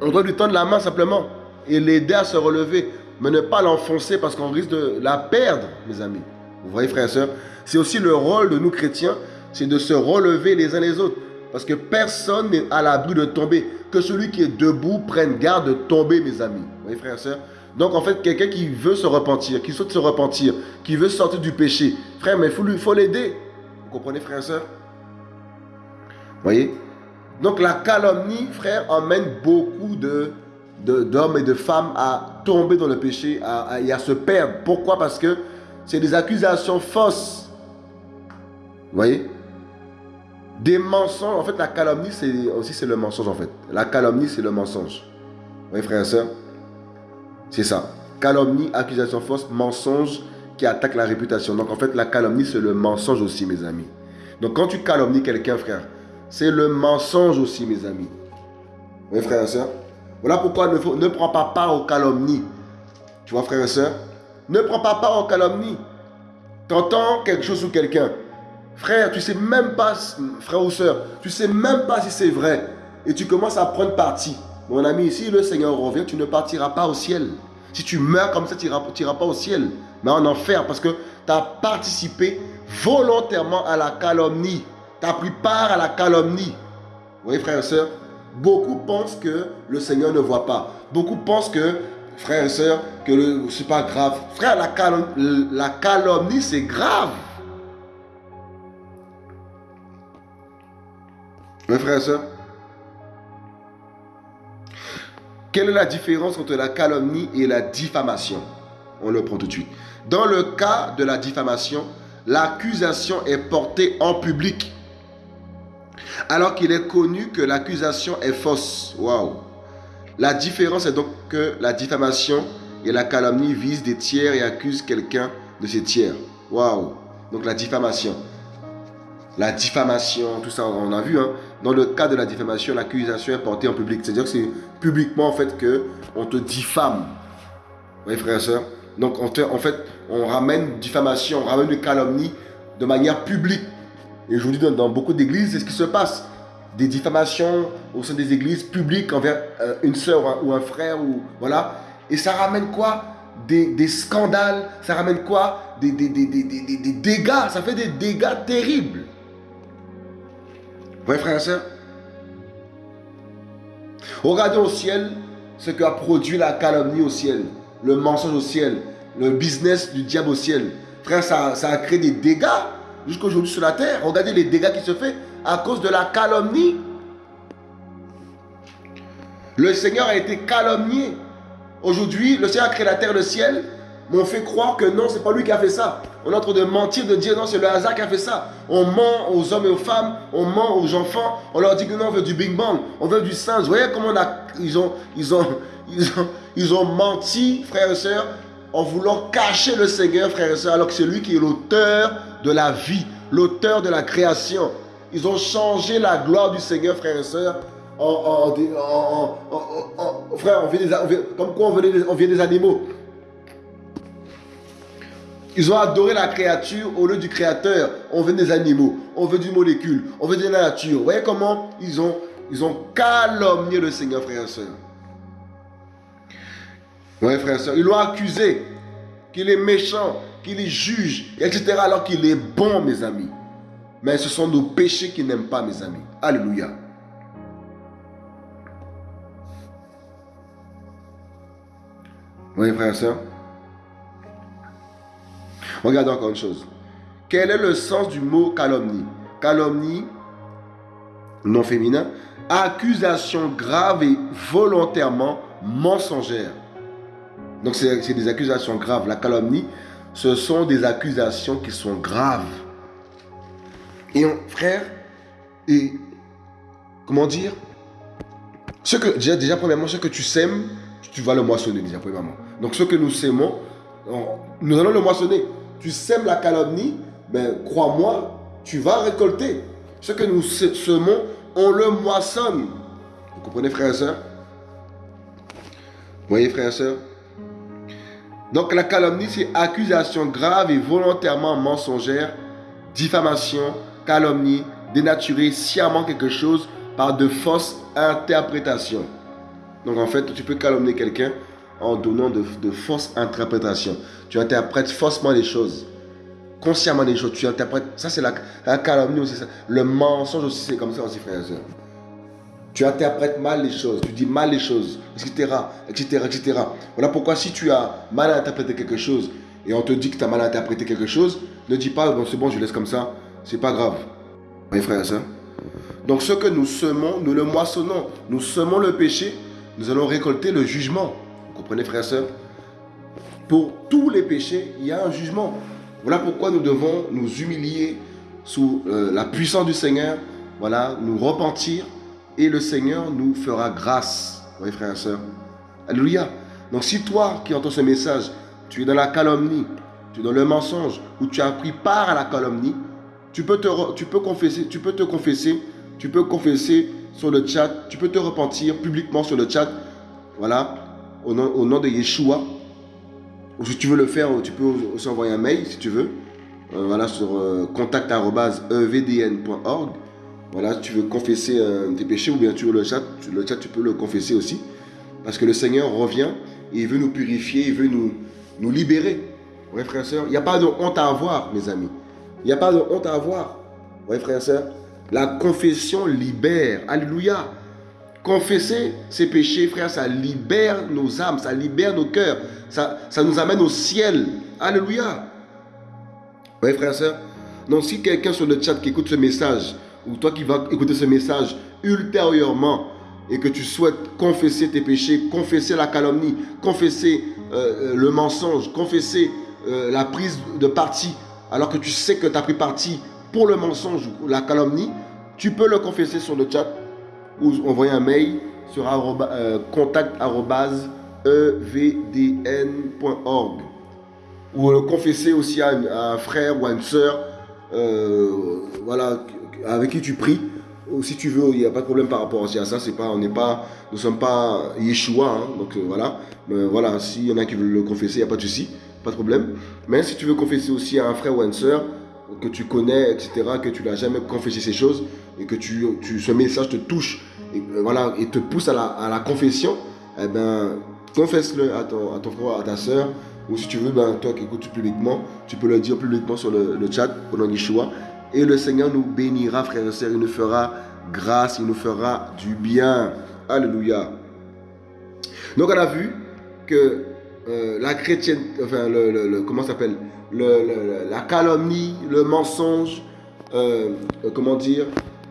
on doit lui tendre la main simplement et l'aider à se relever, mais ne pas l'enfoncer parce qu'on risque de la perdre, mes amis. Vous voyez, frère et soeur, c'est aussi le rôle de nous chrétiens, c'est de se relever les uns les autres. Parce que personne n'est à l'abri de tomber. Que celui qui est debout prenne garde de tomber, mes amis. Vous voyez, frère et soeur Donc, en fait, quelqu'un qui veut se repentir, qui souhaite se repentir, qui veut sortir du péché, frère, mais il faut l'aider. Vous comprenez, frère et soeur Vous voyez? Donc la calomnie, frère, emmène beaucoup de d'hommes et de femmes à tomber dans le péché à, et à se perdre. Pourquoi? Parce que c'est des accusations fausses. Vous voyez? Des mensonges. En fait, la calomnie, c'est aussi c'est le mensonge, en fait. La calomnie, c'est le mensonge. Vous voyez, frère et soeur C'est ça. Calomnie, accusation fausse, mensonge qui attaque la réputation. Donc, en fait, la calomnie, c'est le mensonge aussi, mes amis. Donc, quand tu calomnies quelqu'un, frère, c'est le mensonge aussi, mes amis. Oui, frères et sœurs. Voilà pourquoi ne, prends pas part aux calomnies. Tu vois, frères et sœurs Ne prends pas part aux calomnies. T'entends quelque chose ou quelqu'un. Frère, tu sais même pas, frère ou sœur, tu sais même pas si c'est vrai. Et tu commences à prendre parti. Mon ami, si le Seigneur revient, tu ne partiras pas au ciel. Si tu meurs comme ça, tu n'iras pas au ciel, mais en enfer, parce que tu as participé volontairement à la calomnie tu as pris part à la calomnie. Vous voyez, frères et sœurs, beaucoup pensent que le Seigneur ne voit pas. Beaucoup pensent que, frères et sœurs, que ce n'est pas grave. Frère, la, calomnie, c'est grave. Oui, frères et sœurs. Quelle est la différence entre la calomnie et la diffamation? On le prend tout de suite. Dans le cas de la diffamation, l'accusation est portée en public alors qu'il est connu que l'accusation est fausse. Waouh. La différence est donc que la diffamation et la calomnie visent des tiers et accusent quelqu'un de ces tiers. Waouh. Donc la diffamation. La diffamation, tout ça, on a vu. Hein. Dans le cas de la diffamation, l'accusation est portée en public. C'est-à-dire que c'est publiquement en fait que on te diffame. Voyez frères et sœurs Donc en fait, on ramène diffamation, on ramène une calomnie de manière publique. Et je vous dis, dans, beaucoup d'églises, c'est ce qui se passe. Des diffamations au sein des églises publiques envers euh, une soeur ou un frère. Ou, voilà. Et ça ramène quoi? Des, scandales. Ça ramène quoi? Des, des, des, dégâts. Ça fait des dégâts terribles. Vous voyez, frères et sœurs Regardez au ciel ce que a produit la calomnie au ciel, le mensonge au ciel, le business du diable au ciel. Frère, ça, ça a créé des dégâts jusqu'aujourd'hui sur la terre. Regardez les dégâts qui se font à cause de la calomnie. Le Seigneur a été calomnié. Aujourd'hui, le Seigneur a créé la terre et le ciel. Mais on fait croire que non, c'est pas lui qui a fait ça. On est en train de mentir, de dire non, c'est le hasard qui a fait ça. On ment aux hommes et aux femmes, on ment aux enfants. On leur dit que non, on veut du Big Bang, on veut du singe. Vous voyez comment on ils, ont, ils, ont, ils, ont, ils ont menti, frères et sœurs, en voulant cacher le Seigneur, frères et sœurs, alors que c'est lui qui est l'auteur de la vie, l'auteur de la création. Ils ont changé la gloire du Seigneur, frères et sœurs, en, frère, on vient des, comme quoi on vient, des, des animaux. Ils ont adoré la créature au lieu du créateur. On veut des animaux, on veut du molécule, on veut de la nature. Vous voyez comment ils ont, ils ont calomnié le Seigneur, frère et soeur. Oui, frère et soeur. Ils l'ont accusé qu'il est méchant, qu'il juge, etc. Alors qu'il est bon, mes amis. Mais ce sont nos péchés qui n'aiment pas, mes amis. Alléluia. Oui, frère et soeur. Regarde encore une chose. Quel est le sens du mot calomnie? Calomnie, non féminin, accusation grave et volontairement mensongère. Donc c'est des accusations graves. La calomnie, ce sont des accusations qui sont graves. Et frère, et comment dire? Ce que, déjà, premièrement, ce que tu sèmes, tu vas le moissonner, déjà, premièrement. Donc, ce que nous sèmons, nous allons le moissonner tu sèmes la calomnie, ben, crois-moi, tu vas récolter. Ce que nous semons, on le moissonne. Vous comprenez, frères et sœurs Vous voyez, frères et sœurs Donc la calomnie, c'est accusation grave et volontairement mensongère, diffamation, calomnie, dénaturer sciemment quelque chose par de fausses interprétations. Donc en fait, tu peux calomnier quelqu'un en donnant de, fausses interprétations. Tu interprètes faussement les choses. Consciemment les choses. Tu interprètes. Ça, c'est la, calomnie aussi. Le mensonge aussi, c'est comme ça aussi, frères et. Tu interprètes mal les choses, tu dis mal les choses, etc., etc., etc. Voilà pourquoi si tu as mal interprété quelque chose et on te dit que tu as mal interprété quelque chose, ne dis pas, bon, c'est bon, je laisse comme ça, c'est pas grave. Mes frères et sœurs. Donc ce que nous semons, nous le moissonnons. Nous semons le péché, nous allons récolter le jugement. Vous comprenez, frères et sœurs Pour tous les péchés, il y a un jugement. Voilà pourquoi nous devons nous humilier sous euh, la puissance du Seigneur, voilà, nous repentir et le Seigneur nous fera grâce. Voyez, frères et sœurs Alléluia. Donc si toi qui entends ce message, tu es dans la calomnie, tu es dans le mensonge, ou tu as pris part à la calomnie, tu peux te, tu peux confesser, tu peux te confesser, tu peux confesser sur le chat, tu peux te repentir publiquement sur le chat. Voilà, au nom, de Yeshua. Ou si tu veux le faire, tu peux aussi envoyer un mail si tu veux. Euh, voilà, sur euh, contact.evdn.org. Voilà, tu veux confesser euh, tes péchés ou bien tu veux le chat, le chat, tu peux le confesser aussi. Parce que le Seigneur revient et il veut nous purifier, il veut nous, nous libérer. Ouais, frères et sœurs, il n'y a pas de honte à avoir, mes amis. Il n'y a pas de honte à avoir. Ouais, frères et sœurs. La confession libère. Alléluia. Confesser ses péchés, frère, ça libère nos âmes, ça libère nos cœurs, ça, nous amène au ciel. Alléluia. Oui, frère, sœur. Donc, si quelqu'un sur le chat qui écoute ce message, ou toi qui vas écouter ce message ultérieurement, et que tu souhaites confesser tes péchés, confesser la calomnie, confesser euh, euh, le mensonge, confesser euh, la prise de parti, alors que tu sais que tu as pris parti pour le mensonge ou la calomnie, tu peux le confesser sur le chat ou envoyer un mail sur contact.evdn.org ou le confesser aussi à, un frère ou à une euh, voilà, avec qui tu pries. Si tu veux, il n'y a pas de problème par rapport à ça. C'est pas, on n'est pas, nous sommes pas Yeshua, hein, donc euh, voilà. Mais voilà, s'il y en a qui veulent le confesser, il n'y a pas de souci, pas de problème. Mais si tu veux confesser aussi à un frère ou à une soeur, que tu connais, etc., que tu n'as jamais confessé ces choses et que tu, tu, ce message te touche et, euh, voilà, et te pousse à la, confession, eh ben, confesse-le à ton, à ton frère, à ta soeur, ou si tu veux, ben, toi qui écoutes publiquement, tu peux le dire publiquement sur le, le chat au nom d'Yeshua. Et le Seigneur nous bénira, frères et sœurs, il nous fera grâce, il nous fera du bien. Alléluia. Donc on a vu que euh, la chrétienne, enfin, le, le, comment s'appelle? La calomnie, le mensonge, euh, euh, comment dire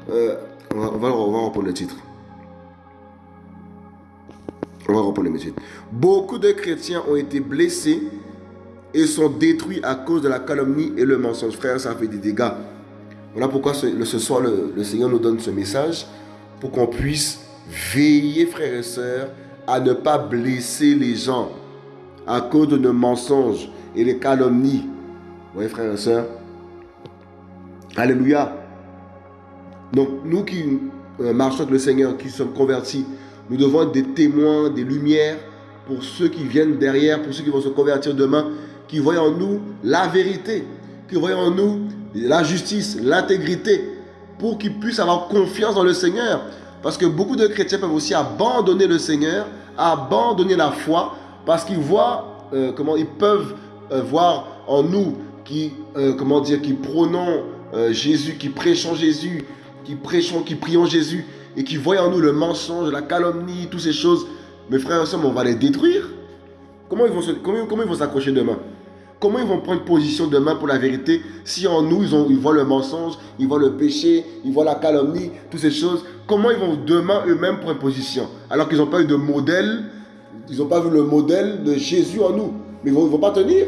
on, va, on, va, reprendre le titre. On va reprendre le titre. Beaucoup de chrétiens ont été blessés et sont détruits à cause de la calomnie et le mensonge. Frère, ça fait des dégâts. Voilà pourquoi ce, soir, le, Seigneur nous donne ce message pour qu'on puisse veiller, frères et sœurs, à ne pas blesser les gens à cause de nos mensonges et les calomnies. Vous voyez, frères et sœurs Alléluia. Donc, nous qui euh, marchons avec le Seigneur, qui sommes convertis, nous devons être des témoins, des lumières pour ceux qui viennent derrière, pour ceux qui vont se convertir demain, qui voient en nous la vérité, qui voient en nous la justice, l'intégrité, pour qu'ils puissent avoir confiance dans le Seigneur. Parce que beaucoup de chrétiens peuvent aussi abandonner le Seigneur, abandonner la foi, parce qu'ils voient euh, comment ils peuvent euh, voir en nous qui, euh, comment dire, qui prônons Jésus, qui prêchons Jésus, qui prêchons, qui prions Jésus, et qui voient en nous le mensonge, la calomnie, toutes ces choses. Mes frères et sœurs, on va les détruire. Comment ils vont comment ils vont s'accrocher demain? Comment ils vont prendre position demain pour la vérité si en nous, ils, ont, ils voient le mensonge, ils voient le péché, ils voient la calomnie, toutes ces choses? Comment ils vont demain eux-mêmes prendre position? Alors qu'ils n'ont pas eu de modèle, ils n'ont pas vu le modèle de Jésus en nous. Mais ils ne vont, pas tenir.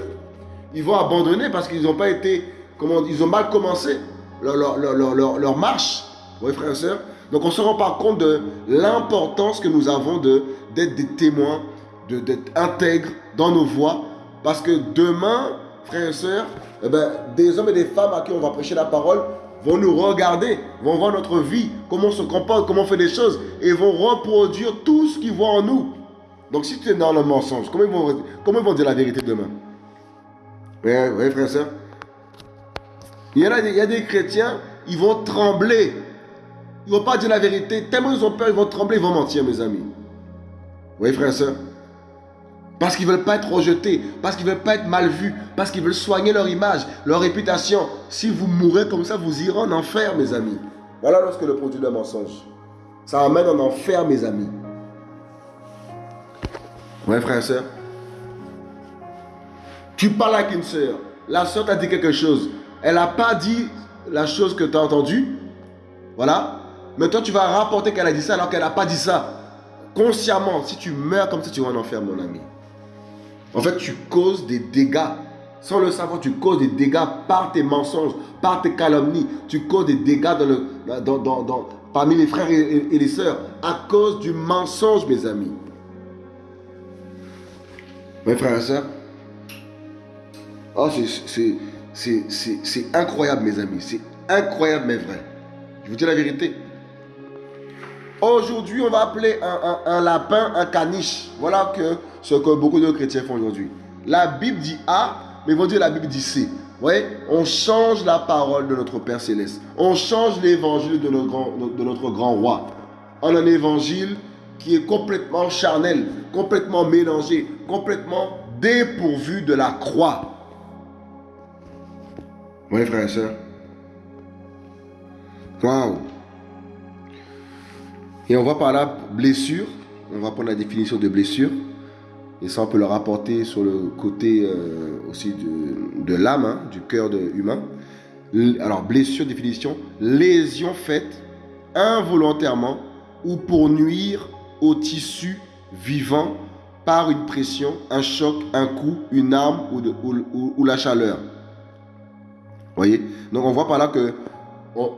Ils vont abandonner parce qu'ils n'ont pas été, comment, ils ont mal commencé leur, leur, leur, marche. Vous frères et sœurs Donc on se rend pas compte de l'importance que nous avons d'être des témoins, d'être intègres dans nos voies parce que demain, frères et sœurs, eh ben, des hommes et des femmes à qui on va prêcher la parole vont nous regarder, vont voir notre vie, comment on se comporte, comment on fait des choses, et vont reproduire tout ce qu'ils voient en nous. Donc si tu es dans le mensonge, comment ils vont, comment ils vont dire la vérité demain? Oui, oui frères et sœurs. Il y, a, des chrétiens, ils vont trembler. Ils ne vont pas dire la vérité. Tellement ils ont peur, ils vont trembler, ils vont mentir, mes amis. Oui, frères et sœurs. Parce qu'ils ne veulent pas être rejetés, parce qu'ils ne veulent pas être mal vus, parce qu'ils veulent soigner leur image, leur réputation. Si vous mourrez comme ça, vous irez en enfer, mes amis. Voilà lorsque le produit d'un mensonge. Ça amène en enfer, mes amis. Ouais, frère et soeur. Tu parles avec une soeur. La soeur t'a dit quelque chose. Elle n'a pas dit la chose que tu as entendue. Voilà. Mais toi, tu vas rapporter qu'elle a dit ça alors qu'elle n'a pas dit ça. Consciemment, si tu meurs comme ça, tu vas en enfer, mon ami. En fait, tu causes des dégâts. Sans le savoir, tu causes des dégâts par tes mensonges, par tes calomnies. Tu causes des dégâts parmi les frères et, les sœurs à cause du mensonge, mes amis. Mes frères et sœurs, oh, c'est incroyable, mes amis. C'est incroyable, mais vrai. Je vous dis la vérité. Aujourd'hui, on va appeler un, lapin un caniche. Voilà ce que beaucoup de chrétiens font aujourd'hui. La Bible dit A, mais vont dire la Bible dit C. Vous voyez, on change la parole de notre Père Céleste. On change l'évangile de, notre grand, de notre grand roi. En un évangile qui est complètement charnel, complètement mélangé, complètement dépourvu de la croix. Oui, frères et sœurs. Waouh. Et on va par là blessure. On va prendre la définition de blessure. Et ça, on peut le rapporter sur le côté euh, aussi de, l'âme, hein, du cœur humain. Alors, blessure, définition, lésion faite involontairement ou pour nuire au tissu vivant par une pression, un choc, un coup, une arme ou, la chaleur. Vous voyez? Donc, on voit par là que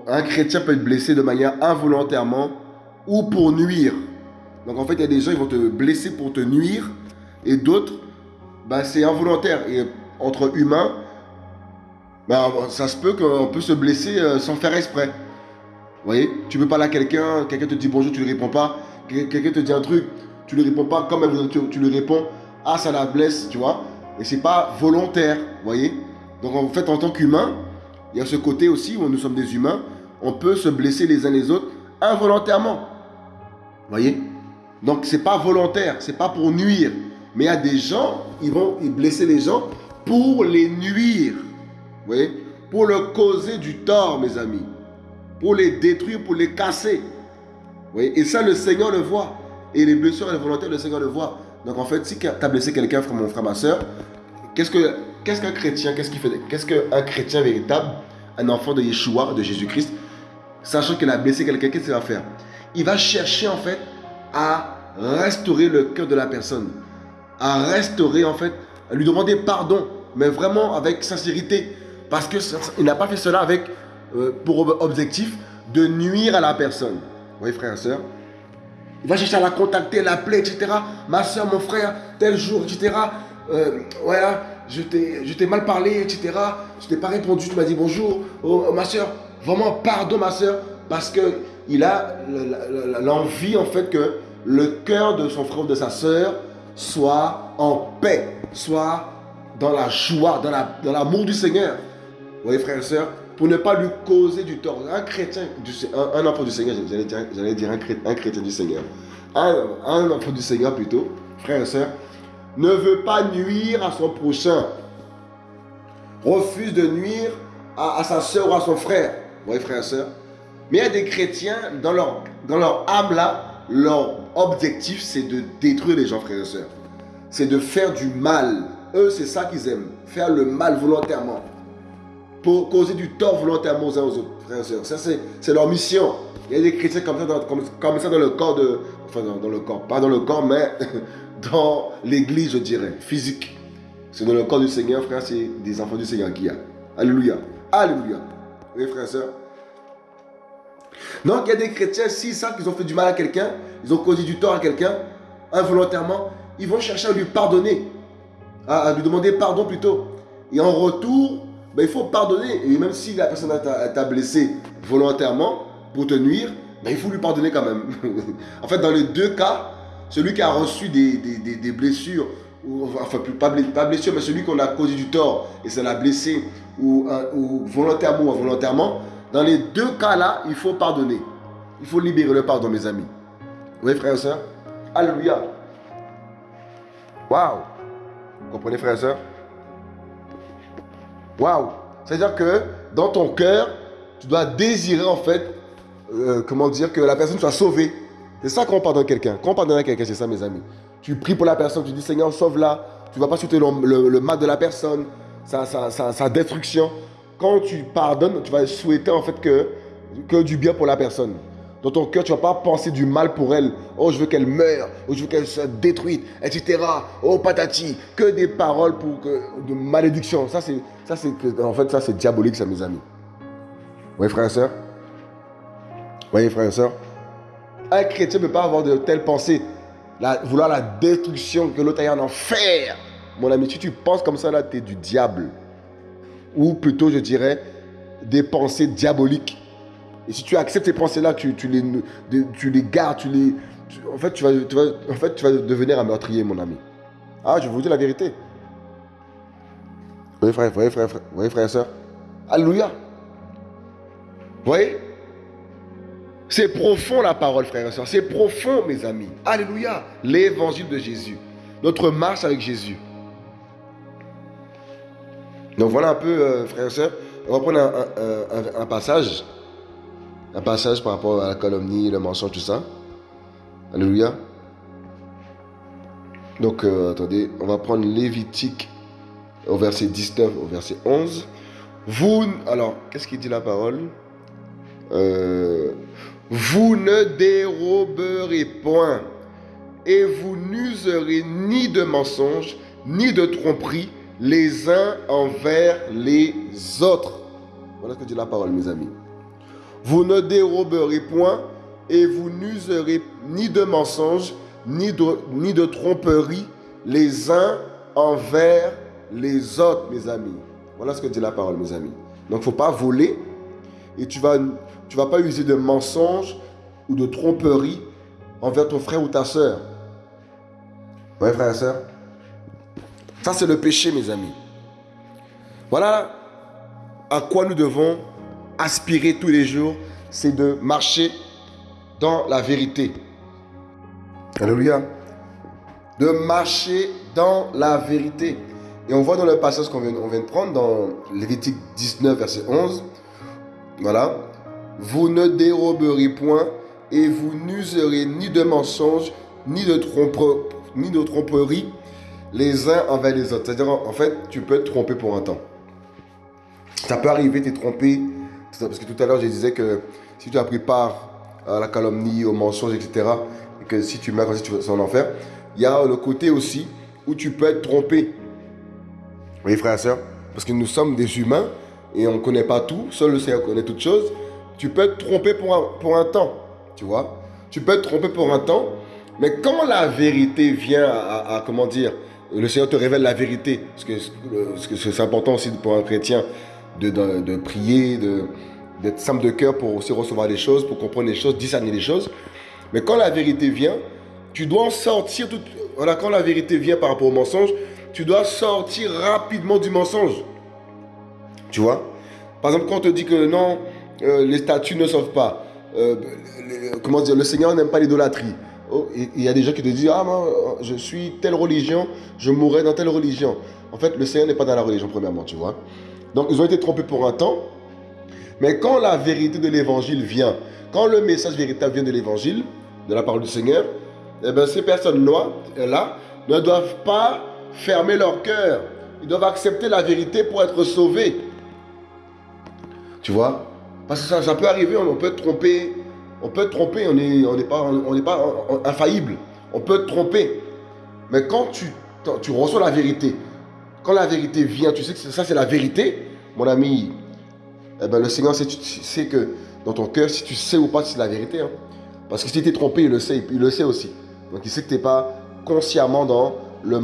un chrétien peut être blessé de manière involontairement ou pour nuire. Donc en fait, il y a des gens qui vont te blesser pour te nuire et d'autres, bah, c'est involontaire. Et entre humains, bah, ça se peut qu'on peut se blesser euh, sans faire exprès. Vous voyez? Tu veux parler à quelqu'un, quelqu'un te dit bonjour, tu ne lui réponds pas. Quelqu'un te dit un truc, tu ne lui réponds pas. Comme tu, tu lui réponds, ah ça la blesse, tu vois. Et c'est pas volontaire, vous voyez Donc en fait, en tant qu'humain, il y a ce côté aussi où nous sommes des humains, on peut se blesser les uns les autres involontairement voyez? Donc, ce n'est pas volontaire, ce n'est pas pour nuire. Mais il y a des gens, ils vont blesser les gens pour les nuire. Vous voyez? Pour leur causer du tort, mes amis. Pour les détruire, pour les casser. Vous voyez? Et ça, le Seigneur le voit. Et les blessures involontaires, le Seigneur le voit. Donc, en fait, si tu as blessé quelqu'un, mon frère, ma soeur, qu'est-ce qu'un chrétien, qu'est-ce qu'il fait Qu'est-ce qu'un chrétien véritable, un enfant de Yeshua, de Jésus-Christ, sachant qu'il a blessé quelqu'un, qu'est-ce qu'il va faire? Il va chercher en fait à restaurer le cœur de la personne, à restaurer en fait, à lui demander pardon. mais vraiment avec sincérité. Parce qu'il n'a pas fait cela avec euh, pour objectif de nuire à la personne. Oui, frère et soeur. Il va chercher à la contacter, l'appeler, etc. Ma soeur, mon frère, tel jour, etc. Euh, voilà, je t'ai mal parlé, etc. Je t'ai pas répondu, tu m'as dit bonjour. Oh, ma soeur, vraiment pardon, ma soeur. Parce qu'il a l'envie, en fait, que le cœur de son frère ou de sa soeur soit en paix, soit dans la joie, dans l'amour du Seigneur. Vous voyez, frères et sœurs, pour ne pas lui causer du tort. Un chrétien, un, enfant du Seigneur, j'allais dire, dire un, chrétien, du Seigneur. Un, enfant du Seigneur plutôt, frères et sœurs, ne veut pas nuire à son prochain. Refuse de nuire à, sa soeur ou à son frère. Vous voyez, frères et sœurs. Mais il y a des chrétiens, dans leur, dans leur âme là, leur objectif, c'est de détruire les gens, frères et sœurs. C'est de faire du mal. Eux, c'est ça qu'ils aiment. Faire le mal volontairement pour causer du tort volontairement aux uns aux autres, frères et sœurs. Ça, c'est leur mission. Il y a des chrétiens comme ça dans, dans le corps de... Enfin, dans, le corps. Pas dans le corps, mais dans l'église, je dirais, physique. C'est dans le corps du Seigneur, frère, c'est des enfants du Seigneur qui y a. Alléluia. Alléluia. Oui, frères et sœurs. Donc, il y a des chrétiens, s'ils savent qu'ils ont fait du mal à quelqu'un, ils ont causé du tort à quelqu'un, involontairement, ils vont chercher à lui pardonner, à lui demander pardon plutôt. Et en retour, ben, il faut pardonner. Et même si la personne t'a blessé volontairement pour te nuire, ben, il faut lui pardonner quand même. en fait, dans les deux cas, celui qui a reçu des, blessures, enfin pas, pas blessure, mais celui qu'on a causé du tort et ça l'a blessé, ou volontairement ou involontairement, dans les deux cas-là, il faut pardonner. Il faut libérer le pardon, mes amis. Oui, frères et sœurs Alléluia. Waouh. Vous comprenez, frères et sœurs Waouh C'est-à-dire que dans ton cœur, tu dois désirer en fait, euh, comment dire, que la personne soit sauvée. C'est ça qu'on pardonne quelqu'un. Quand on pardonne à quelqu'un, c'est ça mes amis. Tu pries pour la personne, tu dis Seigneur, sauve-la. Tu ne vas pas souhaiter le, mal de la personne, sa, destruction. Quand tu pardonnes, tu vas souhaiter en fait que, que du bien pour la personne. Dans ton cœur, tu ne vas pas penser du mal pour elle. Oh, je veux qu'elle meure. Oh, je veux qu'elle soit détruite, etc. Oh, patati. Que des paroles pour de malédiction. Ça, c'est, ça, c'est, en fait, ça, c'est diabolique, ça, mes amis. Oui, frères et sœurs. Oui, frères et sœurs. Un chrétien ne peut pas avoir de telles pensées. vouloir la destruction, que l'autre aille en enfer. Mon ami, si tu penses comme ça, là, tu es du diable. Ou plutôt, je dirais, des pensées diaboliques. Et si tu acceptes ces pensées-là, tu, les, tu les gardes, tu les... en, fait, tu vas, en fait, tu vas devenir un meurtrier, mon ami. Ah, je vous dis la vérité. Oui, frère, oui, frère, frère, oui, frère et soeur. Alléluia. Vous voyez? C'est profond la parole, frère et soeur. C'est profond, mes amis. Alléluia. L'évangile de Jésus. Notre marche avec Jésus. Donc voilà un peu, euh, frère et soeur. On va prendre un passage un passage par rapport à la calomnie, le mensonge, tout ça. Alléluia. Donc, euh, attendez, on va prendre Lévitique au verset 19, au verset 11. Vous, alors, qu'est-ce qu'il dit la parole? Euh, Vous ne déroberez point et vous n'userez ni de mensonges, ni de tromperies les uns envers les autres. Voilà ce que dit la parole, mes amis. Vous ne déroberez point et vous n'userez ni de mensonges, ni de, ni de tromperie les uns envers les autres, mes amis. Voilà ce que dit la parole, mes amis. Donc, il ne faut pas voler et tu ne vas, tu vas pas user de mensonges ou de tromperie envers ton frère ou ta soeur. Oui, frère et soeur. Ça, c'est le péché, mes amis. Voilà à quoi nous devons aspirer tous les jours, c'est de marcher dans la vérité. Alléluia. De marcher dans la vérité. Et on voit dans le passage qu'on vient, de prendre, dans Lévitique 19, verset 11, voilà, vous ne déroberez point et vous n'userez ni de mensonges, ni de, ni de tromperie les uns envers les autres. C'est-à-dire, en fait, tu peux te tromper pour un temps. Ça peut arriver, tu es trompé parce que tout à l'heure, je disais que si tu as pris part à la calomnie, au mensonge, etc., et que si tu meurs comme si tu vas en enfer, il y a le côté aussi où tu peux être trompé. Oui, frères et sœurs, parce que nous sommes des humains et on ne connaît pas tout, seul le Seigneur connaît toutes choses. Tu peux te tromper pour un, pour un temps, tu vois? Tu peux te tromper pour un temps, mais quand la vérité vient à, comment dire, le Seigneur te révèle la vérité, parce que c'est important aussi pour un chrétien de, de, prier, d'être simple de cœur pour aussi recevoir des choses, pour comprendre les choses, discerner les choses. Mais quand la vérité vient, tu dois en sortir. Tout, voilà, quand la vérité vient par rapport au mensonge, tu dois sortir rapidement du mensonge. Tu vois? Par exemple, quand on te dit que non, euh, les statues ne sauvent pas. Euh, comment dire Le Seigneur n'aime pas l'idolâtrie. Oh, il y a des gens qui te disent Ah, moi, je suis telle religion, je mourrai dans telle religion. En fait, le Seigneur n'est pas dans la religion, premièrement, tu vois. Donc, ils ont été trompés pour un temps. Mais quand la vérité de l'évangile vient, quand le message véritable vient de l'évangile, de la parole du Seigneur, eh bien, ces personnes-là ne doivent pas fermer leur cœur. Ils doivent accepter la vérité pour être sauvés. Tu vois? Parce que ça, peut arriver, on peut tromper. On peut tromper, on n'est on pas, on pas infaillible. On peut te tromper. Mais quand tu, tu reçois la vérité, quand la vérité vient, tu sais que ça c'est la vérité, mon ami, eh ben, le Seigneur sait, que dans ton cœur, si tu sais ou pas c'est la vérité. Hein. Parce que si tu es trompé, il le sait, il le sait aussi. Donc il sait que tu pas consciemment dans le...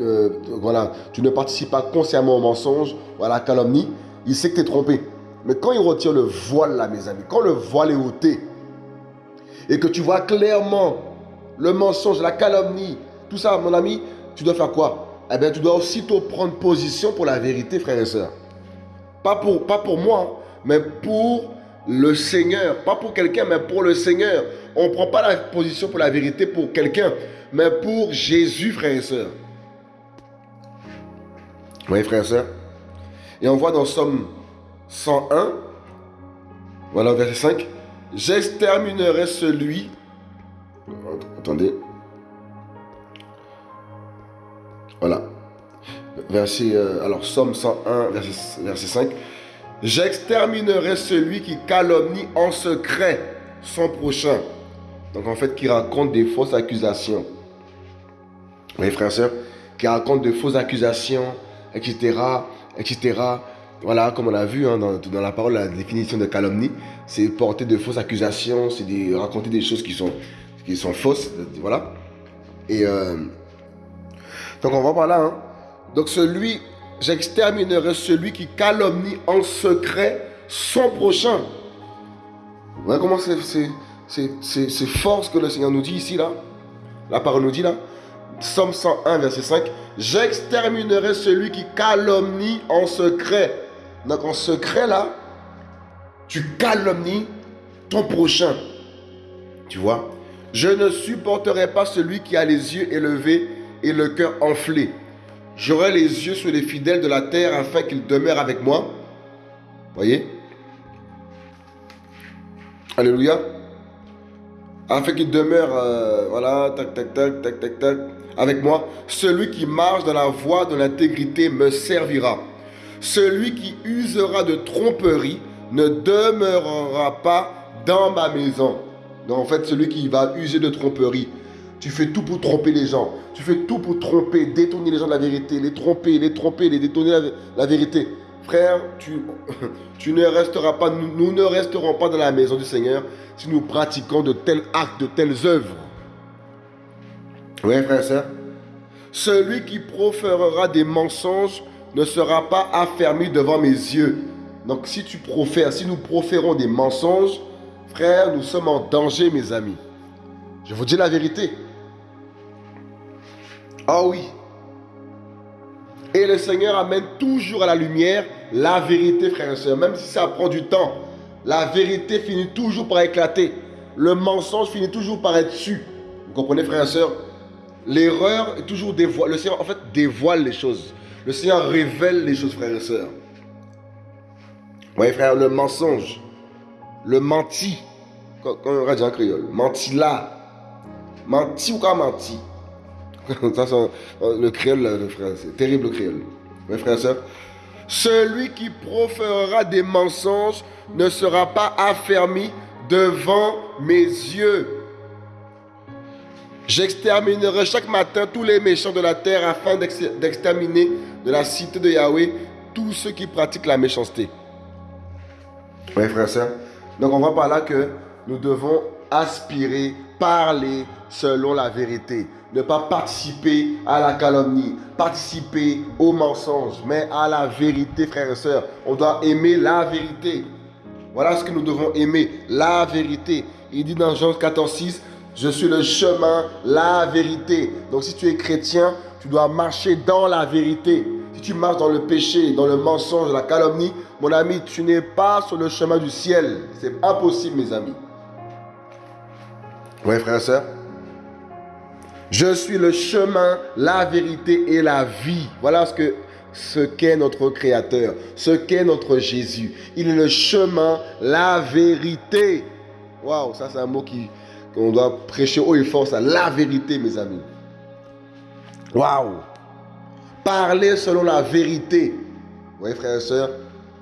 Euh, voilà, tu ne participes pas consciemment au mensonge ou à la calomnie. Il sait que tu es trompé. Mais quand il retire le voile là, mes amis, quand le voile est ôté, et que tu vois clairement le mensonge, la calomnie, tout ça, mon ami, tu dois faire quoi? Eh bien, tu dois aussitôt prendre position pour la vérité, frères et sœurs. Pas pour, pas pour moi, hein, mais pour le Seigneur. Pas pour quelqu'un, mais pour le Seigneur. On ne prend pas la position pour la vérité pour quelqu'un, mais pour Jésus, frères et sœurs. Oui, frères et sœurs. Et on voit dans Somme 101, voilà, verset 5, J'exterminerai celui. Attendez. Voilà. Verset, euh, alors, Somme 101, verset, verset 5. J'exterminerai celui qui calomnie en secret son prochain. Donc en fait, qui raconte des fausses accusations. Oui, frères et sœurs, qui raconte de fausses accusations, etc., etc. Voilà, comme on a vu hein, dans, la parole, la définition de calomnie, c'est porter de fausses accusations, c'est raconter des choses qui sont, fausses, voilà. Et euh, donc on va par là. Hein. Donc celui, j'exterminerai celui qui calomnie en secret son prochain. Voilà comment c'est fort ce que le Seigneur nous dit ici, là? La parole nous dit là. Somme 101, verset 5. J'exterminerai celui qui calomnie en secret. Donc en secret là, tu calomnies ton prochain. Tu vois? Je ne supporterai pas celui qui a les yeux élevés et le cœur enflé. J'aurai les yeux sur les fidèles de la terre afin qu'ils demeurent avec moi. Voyez? Alléluia. Afin qu'ils demeurent, euh, voilà, tac, tac, tac, tac, tac, avec moi. Celui qui marche dans la voie de l'intégrité me servira. Celui qui usera de tromperie ne demeurera pas dans ma maison. Donc en fait, celui qui va user de tromperie, tu fais tout pour tromper les gens. Tu fais tout pour tromper, détourner les gens de la vérité, les tromper, les tromper, les détourner la, la vérité. Frère, tu, ne resteras pas, nous, ne resterons pas dans la maison du Seigneur si nous pratiquons de tels actes, de telles œuvres. Oui, frère soeur. Celui qui proférera des mensonges ne sera pas affermi devant mes yeux. Donc si tu profères, si nous proférons des mensonges, frère, nous sommes en danger, mes amis. Je vous dis la vérité. Ah oui. Et le Seigneur amène toujours à la lumière la vérité, frère et soeur. Même si ça prend du temps, la vérité finit toujours par éclater. Le mensonge finit toujours par être su. Vous comprenez, frère et soeur L'erreur est toujours dévoilée. Le Seigneur, en fait, dévoile les choses. Le Seigneur révèle les choses, frères et sœurs. Oui, frère, le mensonge, le menti, quand, on dit en créole, menti là, menti ou pas menti. Ça, le créole, frère, c'est terrible le créole. Oui, frère et sœurs. Celui qui proférera des mensonges ne sera pas affermi devant mes yeux. J'exterminerai chaque matin tous les méchants de la terre afin d'exterminer de la cité de Yahweh tous ceux qui pratiquent la méchanceté. Oui, frère et soeur. Donc on voit par là que nous devons aspirer, parler selon la vérité. Ne pas participer à la calomnie, participer au mensonge, mais à la vérité, frères et sœurs. On doit aimer la vérité. Voilà ce que nous devons aimer, la vérité. Il dit dans Jean 14, 6, je suis le chemin, la vérité. Donc si tu es chrétien, tu dois marcher dans la vérité. Si tu marches dans le péché, dans le mensonge, la calomnie, mon ami, tu n'es pas sur le chemin du ciel. C'est impossible, mes amis. Oui, frère et soeur. Je suis le chemin, la vérité et la vie. Voilà ce que ce qu'est notre Créateur, ce qu'est notre Jésus. Il est le chemin, la vérité. Waouh, ça c'est un mot qui, on doit prêcher haut et fort, ça, la vérité, mes amis. Waouh! Parler selon la vérité. Vous voyez, frères et sœurs,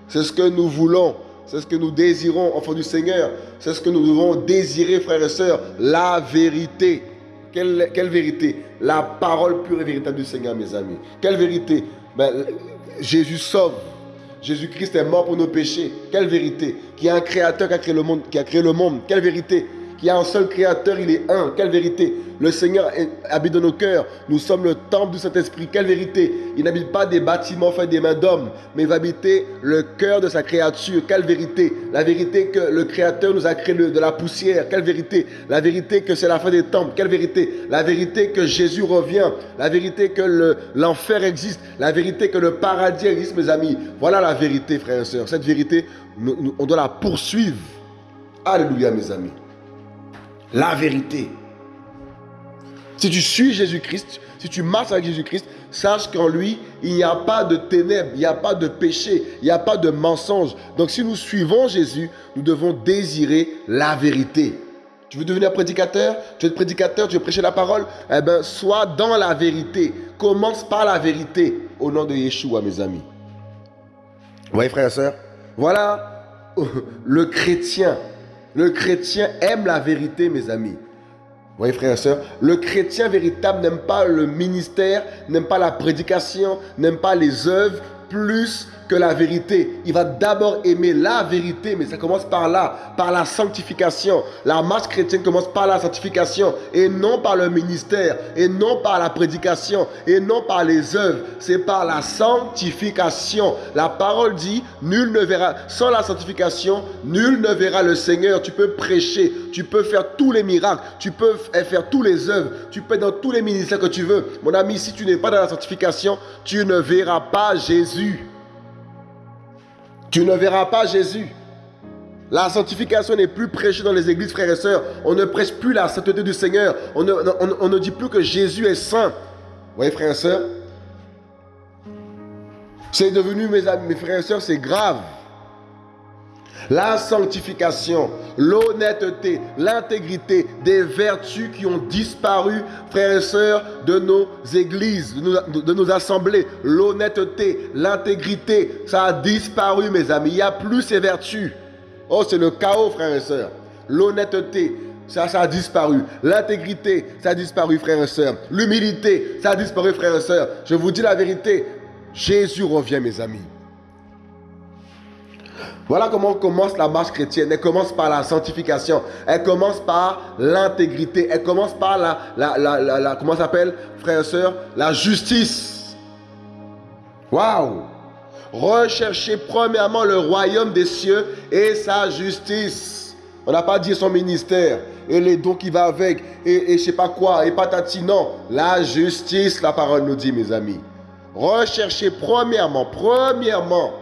c'est ce que nous voulons. C'est ce que nous désirons, enfants du Seigneur. C'est ce que nous devons désirer, frères et sœurs. La vérité. Quelle, vérité? La parole pure et véritable du Seigneur, mes amis. Quelle vérité? Ben, Jésus sauve. Jésus-Christ est mort pour nos péchés. Quelle vérité? Qui a un créateur qui a créé le monde. Qui a créé le monde. Quelle vérité? Il y a un seul créateur, il est un. Quelle vérité Le Seigneur habite dans nos cœurs. Nous sommes le temple du Saint-Esprit. Quelle vérité Il n'habite pas des bâtiments faits des mains d'hommes, mais il va habiter le cœur de sa créature. Quelle vérité La vérité que le Créateur nous a créé de la poussière. Quelle vérité La vérité que c'est la fin des temples. Quelle vérité La vérité que Jésus revient. La vérité que l'enfer existe. La vérité que le paradis existe, mes amis. Voilà la vérité, frères et sœurs. Cette vérité, on doit la poursuivre. Alléluia, mes amis la vérité. Si tu suis Jésus-Christ, si tu marches avec Jésus-Christ, sache qu'en lui, il n'y a pas de ténèbres, il n'y a pas de péché, il n'y a pas de mensonge. Donc si nous suivons Jésus, nous devons désirer la vérité. Tu veux devenir prédicateur? Tu veux être prédicateur? Tu veux prêcher la parole? Eh bien, sois dans la vérité. Commence par la vérité au nom de Yeshua, mes amis. Vous voyez, frères et sœurs Voilà le chrétien le chrétien aime la vérité, mes amis. Vous voyez, frères et sœurs, le chrétien véritable n'aime pas le ministère, n'aime pas la prédication, n'aime pas les œuvres, plus que la vérité. Il va d'abord aimer la vérité, mais ça commence par là, par la sanctification. La marche chrétienne commence par la sanctification et non par le ministère, et non par la prédication, et non par les œuvres. C'est par la sanctification. La parole dit, nul ne verra, sans la sanctification, nul ne verra le Seigneur. Tu peux prêcher, tu peux faire tous les miracles, tu peux faire tous les œuvres, tu peux être dans tous les ministères que tu veux. Mon ami, si tu n'es pas dans la sanctification, tu ne verras pas Jésus. Tu ne verras pas Jésus. La sanctification n'est plus prêchée dans les églises, frères et sœurs. On ne prêche plus la sainteté du Seigneur. On ne, dit plus que Jésus est saint. Vous voyez, frères et sœurs? C'est devenu, mes, amis, mes frères et sœurs, c'est grave la sanctification, l'honnêteté, l'intégrité, des vertus qui ont disparu, frères et sœurs, de nos églises, de nos, assemblées. L'honnêteté, l'intégrité, ça a disparu, mes amis. Il n'y a plus ces vertus. Oh, c'est le chaos, frères et sœurs. L'honnêteté, ça, ça a disparu. L'intégrité, ça a disparu, frères et sœurs. L'humilité, ça a disparu, frères et sœurs. Je vous dis la vérité. Jésus revient, mes amis. Voilà comment commence la marche chrétienne. Elle commence par la sanctification. Elle commence par l'intégrité. Elle commence par la, la, la, la, comment s'appelle, frères et sœurs, la justice. Waouh! Recherchez premièrement le royaume des cieux et sa justice. On n'a pas dit son ministère et les dons qui va avec et, et je sais pas quoi et patati. Non, la justice, la parole nous dit, mes amis. Recherchez premièrement, premièrement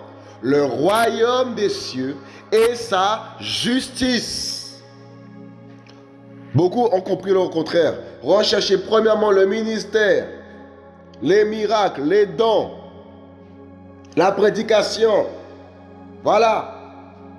le royaume des cieux et sa justice. Beaucoup ont compris le contraire. Recherchez premièrement le ministère, les miracles, les dons, la prédication. Voilà.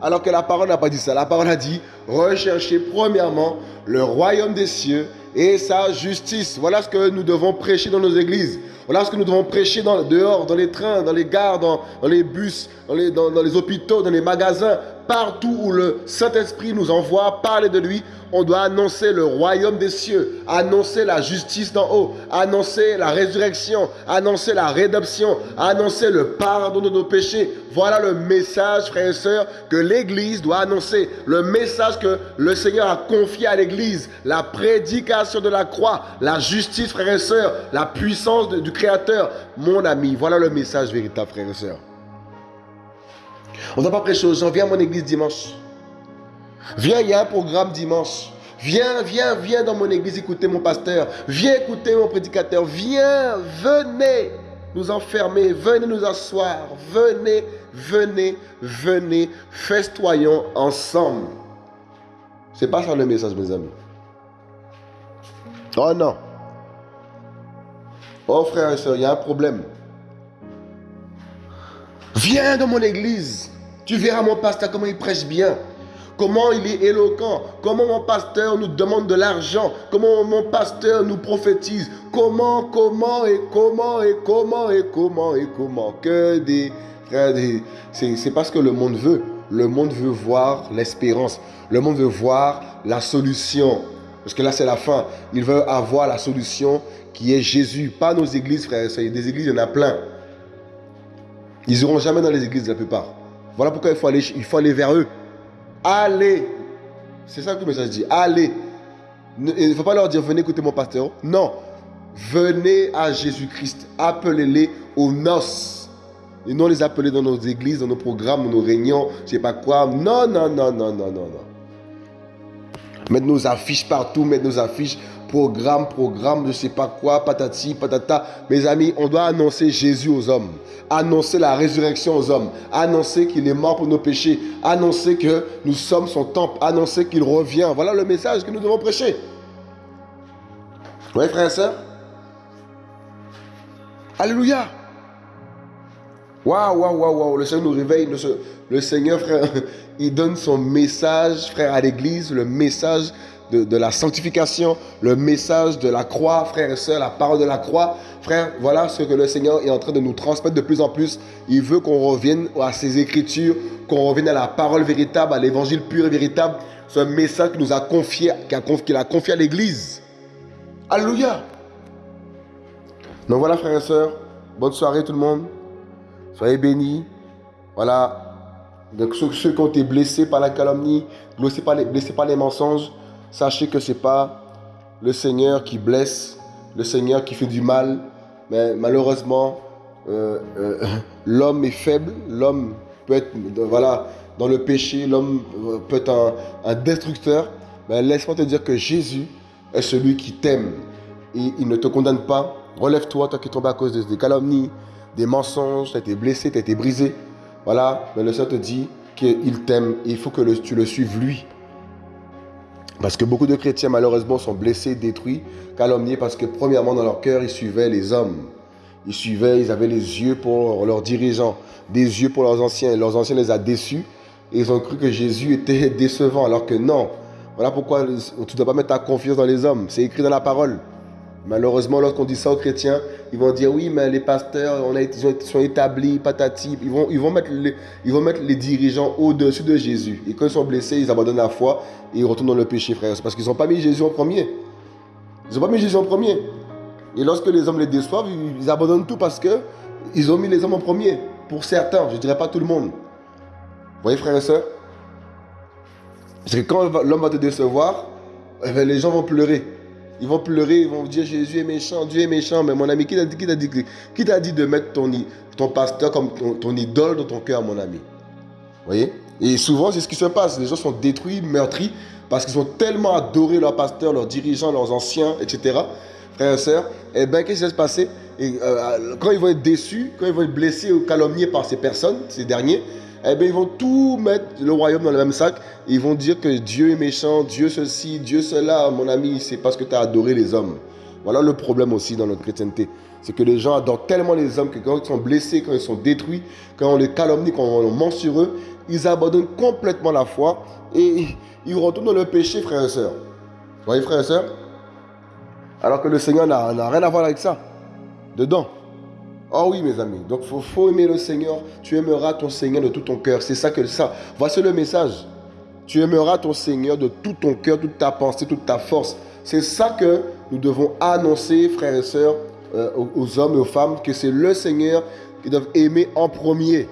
Alors que la parole n'a pas dit ça. La parole a dit, recherchez premièrement le royaume des cieux et sa justice. Voilà ce que nous devons prêcher dans nos églises. Voilà ce que nous devons prêcher dehors, dans les trains, dans les gares, dans, les bus, dans, les hôpitaux, dans les magasins. Partout où le Saint-Esprit nous envoie parler de lui, on doit annoncer le royaume des cieux, annoncer la justice d'en haut, annoncer la résurrection, annoncer la rédemption, annoncer le pardon de nos péchés. Voilà le message, frères et sœurs, que l'Église doit annoncer. Le message que le Seigneur a confié à l'Église. La prédication de la croix, la justice, frères et sœurs, la puissance du Créateur. Mon ami, voilà le message véritable, frères et sœurs. On ne doit pas prêcher aux gens, viens à mon église dimanche. Viens, il y a un programme dimanche. Viens, viens, viens dans mon église écouter mon pasteur. Viens écouter mon prédicateur. Viens, venez nous enfermer. Venez nous asseoir. Venez, venez, venez. Festoyons ensemble. C'est pas ça le message, mes amis. Oh non. Oh frère et soeur, il y a un problème. Viens dans mon église. Tu verras mon pasteur comment il prêche bien. Comment il est éloquent. Comment mon pasteur nous demande de l'argent. Comment mon pasteur nous prophétise. Comment, comment et comment et comment et comment et comment. Que des c'est parce que le monde veut. Le monde veut voir l'espérance. Le monde veut voir la solution. Parce que là, c'est la fin. Il veut avoir la solution qui est Jésus. Pas nos églises, frères. Des églises, il y en a plein. Ils n'iront jamais dans les églises, la plupart. Voilà pourquoi il faut aller, il faut vers eux. Allez. C'est ça que le message dit. Allez. Il ne faut pas leur dire venez écouter mon pasteur. Non. Venez à Jésus-Christ. Appelez-les aux noces. Et non les appeler dans nos églises, dans nos programmes, nos réunions, je sais pas quoi. Non, non, non, non, non, non, non. Mettre nos affiches partout, mettre nos affiches programme, programme, je ne sais pas quoi, patati, patata. Mes amis, on doit annoncer Jésus aux hommes, annoncer la résurrection aux hommes, annoncer qu'il est mort pour nos péchés, annoncer que nous sommes son temple, annoncer qu'il revient. Voilà le message que nous devons prêcher. Oui, frère et soeur Alléluia. Waouh, waouh, waouh, waouh. Le Seigneur nous réveille. Le, le Seigneur, frère, il donne son message, frère, à l'église, le message de, la sanctification, le message de la croix, frères et sœurs, la parole de la croix. Frère, voilà ce que le Seigneur est en train de nous transmettre de plus en plus. Il veut qu'on revienne à ses écritures, qu'on revienne à la parole véritable, à l'évangile pur et véritable. Ce message qu'il nous a confié, qu'il a confié à l'Église. Alléluia. Donc voilà, frères et sœurs, bonne soirée tout le monde. Soyez bénis. Voilà. Donc ceux, qui ont été blessés par la calomnie, blessés par les, blessés par les mensonges, Sachez que ce n'est pas le Seigneur qui blesse, le Seigneur qui fait du mal, mais malheureusement, euh, euh, l'homme est faible, l'homme peut être voilà, dans le péché, l'homme euh, peut être un, destructeur. Mais laisse-moi te dire que Jésus est celui qui t'aime. Et il ne te condamne pas. Relève-toi, toi qui tombes à cause des calomnies, des mensonges, tu as été blessé, tu as été brisé. Voilà, mais le Seigneur te dit qu'il t'aime et il faut que tu le suives lui. Parce que beaucoup de chrétiens, malheureusement, sont blessés, détruits, calomniés, parce que, premièrement, dans leur cœur, ils suivaient les hommes. Ils suivaient, ils avaient les yeux pour leurs dirigeants, des yeux pour leurs anciens. Leurs anciens les a déçus ils ont cru que Jésus était décevant, alors que non. Voilà pourquoi tu ne dois pas mettre ta confiance dans les hommes. C'est écrit dans la parole. Malheureusement, lorsqu'on dit ça aux chrétiens, ils vont dire oui, mais les pasteurs, sont établis, patati. Ils vont, ils vont, mettre, les, dirigeants au-dessus de Jésus. Et quand ils sont blessés, ils abandonnent la foi et ils retournent dans le péché, frère. C'est parce qu'ils n'ont pas mis Jésus en premier. Ils n'ont pas mis Jésus en premier. Et lorsque les hommes les déçoivent, ils abandonnent tout parce que ils ont mis les hommes en premier. Pour certains, je ne dirais pas tout le monde. Vous voyez, frère et soeur C'est que quand l'homme va te décevoir, eh ben, les gens vont pleurer. Ils vont pleurer, ils vont dire Jésus est méchant, Dieu est méchant. Mais mon ami, qui t'a dit, de mettre ton, pasteur comme ton, idole dans ton cœur, mon ami? Voyez? Et souvent, c'est ce qui se passe. Les gens sont détruits, meurtris, parce qu'ils ont tellement adoré leur pasteur, leurs dirigeants, leurs anciens, etc. Frères et sœurs, eh bien, qu'est-ce qui va se passer? Euh, Quand ils vont être déçus, quand ils vont être blessés ou calomniés par ces personnes, ces derniers, eh bien, ils vont tout mettre le royaume dans le même sac. Ils vont dire que Dieu est méchant, Dieu ceci, Dieu cela. Mon ami, c'est parce que tu as adoré les hommes. Voilà le problème aussi dans notre chrétienté. C'est que les gens adorent tellement les hommes que quand ils sont blessés, quand ils sont détruits, quand on les calomnie, quand on ment sur eux, ils abandonnent complètement la foi et ils retournent dans le péché, frères et sœurs. Vous voyez, frères et sœurs? Alors que le Seigneur n'a rien à voir avec ça. Dedans. Oh oui, mes amis. Donc, il faut, aimer le Seigneur. Tu aimeras ton Seigneur de tout ton cœur. C'est ça que ça. Voici le message. Tu aimeras ton Seigneur de tout ton cœur, toute ta pensée, toute ta force. C'est ça que nous devons annoncer, frères et sœurs, euh, aux, hommes et aux femmes, que c'est le Seigneur qu'ils doivent aimer en premier.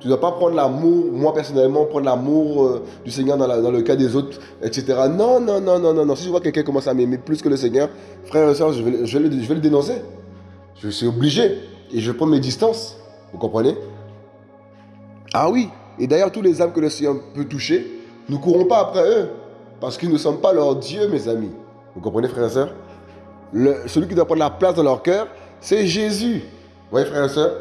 Tu ne dois pas prendre l'amour, moi personnellement, prendre l'amour euh, du Seigneur dans, le cas des autres, etc. Non, non, non, non, non, non. Si je vois quelqu'un commencer à m'aimer plus que le Seigneur, frère et soeur, je vais le dénoncer. Je suis obligé. Et je prendre mes distances. Vous comprenez? Ah oui. Et d'ailleurs, tous les âmes que le Seigneur peut toucher, nous ne courons pas après eux. Parce qu'ils ne sommes pas leur Dieu, mes amis. Vous comprenez, frère et soeur Celui qui doit prendre la place dans leur cœur, c'est Jésus. Vous voyez, frère et soeur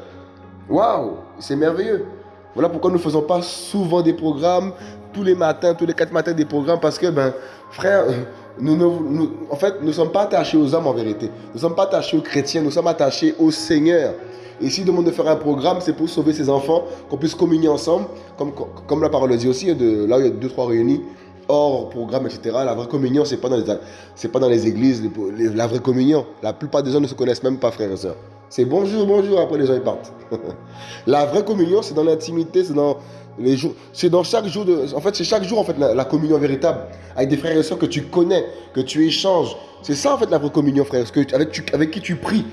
Waouh C'est merveilleux. Voilà pourquoi nous ne faisons pas souvent des programmes, tous les matins, tous les quatre matins des programmes, parce que, ben, frère, nous, en fait, nous ne sommes pas attachés aux hommes en vérité. Nous ne sommes pas attachés aux chrétiens, nous sommes attachés au Seigneur. Et s'il demande de faire un programme, c'est pour sauver ses enfants, qu'on puisse communier ensemble, comme, la parole le dit aussi, là où il y a deux, trois réunis, hors programme, etc. La vraie communion, ce n'est pas, dans les, pas dans les églises, la vraie communion. La plupart des gens ne se connaissent même pas, frères et sœurs. C'est bonjour, bonjour, après les gens ils partent. la vraie communion, c'est dans l'intimité, c'est dans c'est dans chaque jour en fait, c'est chaque jour en fait la, communion véritable avec des frères et sœurs que tu connais, que tu échanges. C'est ça en fait la vraie communion, frère, avec, qui tu pries.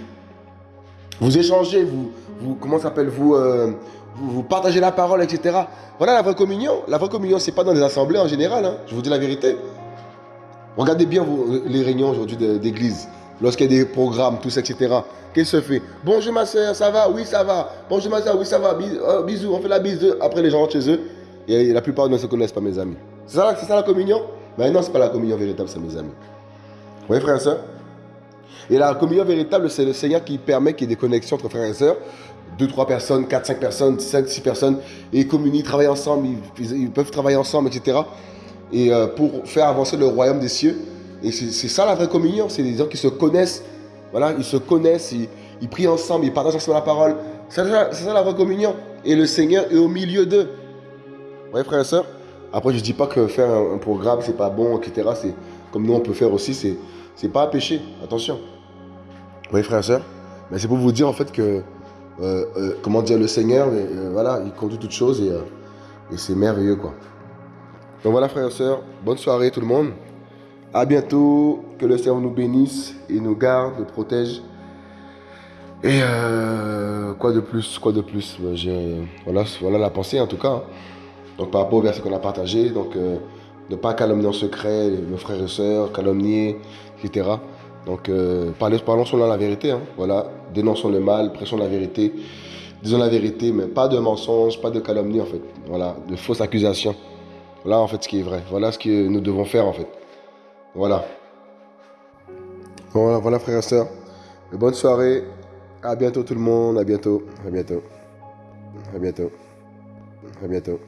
Vous échangez, vous, comment s'appelle, euh, vous, partagez la parole, etc. Voilà la vraie communion. La vraie communion, c'est pas dans les assemblées en général. Hein. Je vous dis la vérité. Regardez bien les réunions aujourd'hui d'église lorsqu'il y a des programmes, tout ça, etc. Qu'est-ce que se fait? Bonjour ma soeur, ça va? Oui, ça va. Bonjour ma soeur, oui, ça va. Euh, bisous, on fait la bise. Après, les gens rentrent chez eux. Et la plupart ne se connaissent pas, mes amis. C'est ça, la communion? Mais non, ce n'est pas la communion véritable, c'est mes amis. Vous voyez, frères et sœurs Et la communion véritable, c'est le Seigneur qui permet qu'il y ait des connexions entre frères et sœurs. Deux, trois personnes, quatre, cinq personnes, cinq, six personnes. Et ils communient, travaillent ensemble, ils, peuvent travailler ensemble, etc. Et euh, pour faire avancer le royaume des cieux. Et c'est ça la vraie communion, c'est des gens qui se connaissent, voilà, ils se connaissent, ils, prient ensemble, ils partagent ensemble la parole. C'est ça, la vraie communion. Et le Seigneur est au milieu d'eux. Vous voyez, frères et sœurs Après, je ne dis pas que faire un, programme, c'est pas bon, etc. Comme nous, on peut faire aussi, c'est c'est pas un péché, attention. Vous voyez, frères et sœurs Mais c'est pour vous dire, en fait, que, euh, euh, comment dire, le Seigneur, euh, voilà, il conduit toutes choses et, et c'est merveilleux, quoi. Donc voilà, frères et sœurs, bonne soirée tout le monde. À bientôt. Que le Seigneur nous bénisse et nous garde, nous protège. Et euh, quoi de plus Quoi de plus? Voilà, voilà la pensée en tout cas. Donc par rapport au verset qu'on a partagé, donc euh, ne pas calomnier en secret nos frères et sœurs, calomnier, etc. Donc euh, parlons, parlons selon la vérité. Hein. Voilà, dénonçons le mal, prêchons la vérité, disons la vérité, mais pas de mensonges, pas de calomnie en fait. Voilà, de fausses accusations. Voilà en fait ce qui est vrai. Voilà ce que nous devons faire en fait. Voilà. Voilà, voilà frères et sœurs. Bonne soirée. À bientôt tout le monde. À bientôt. À bientôt. À bientôt. À bientôt.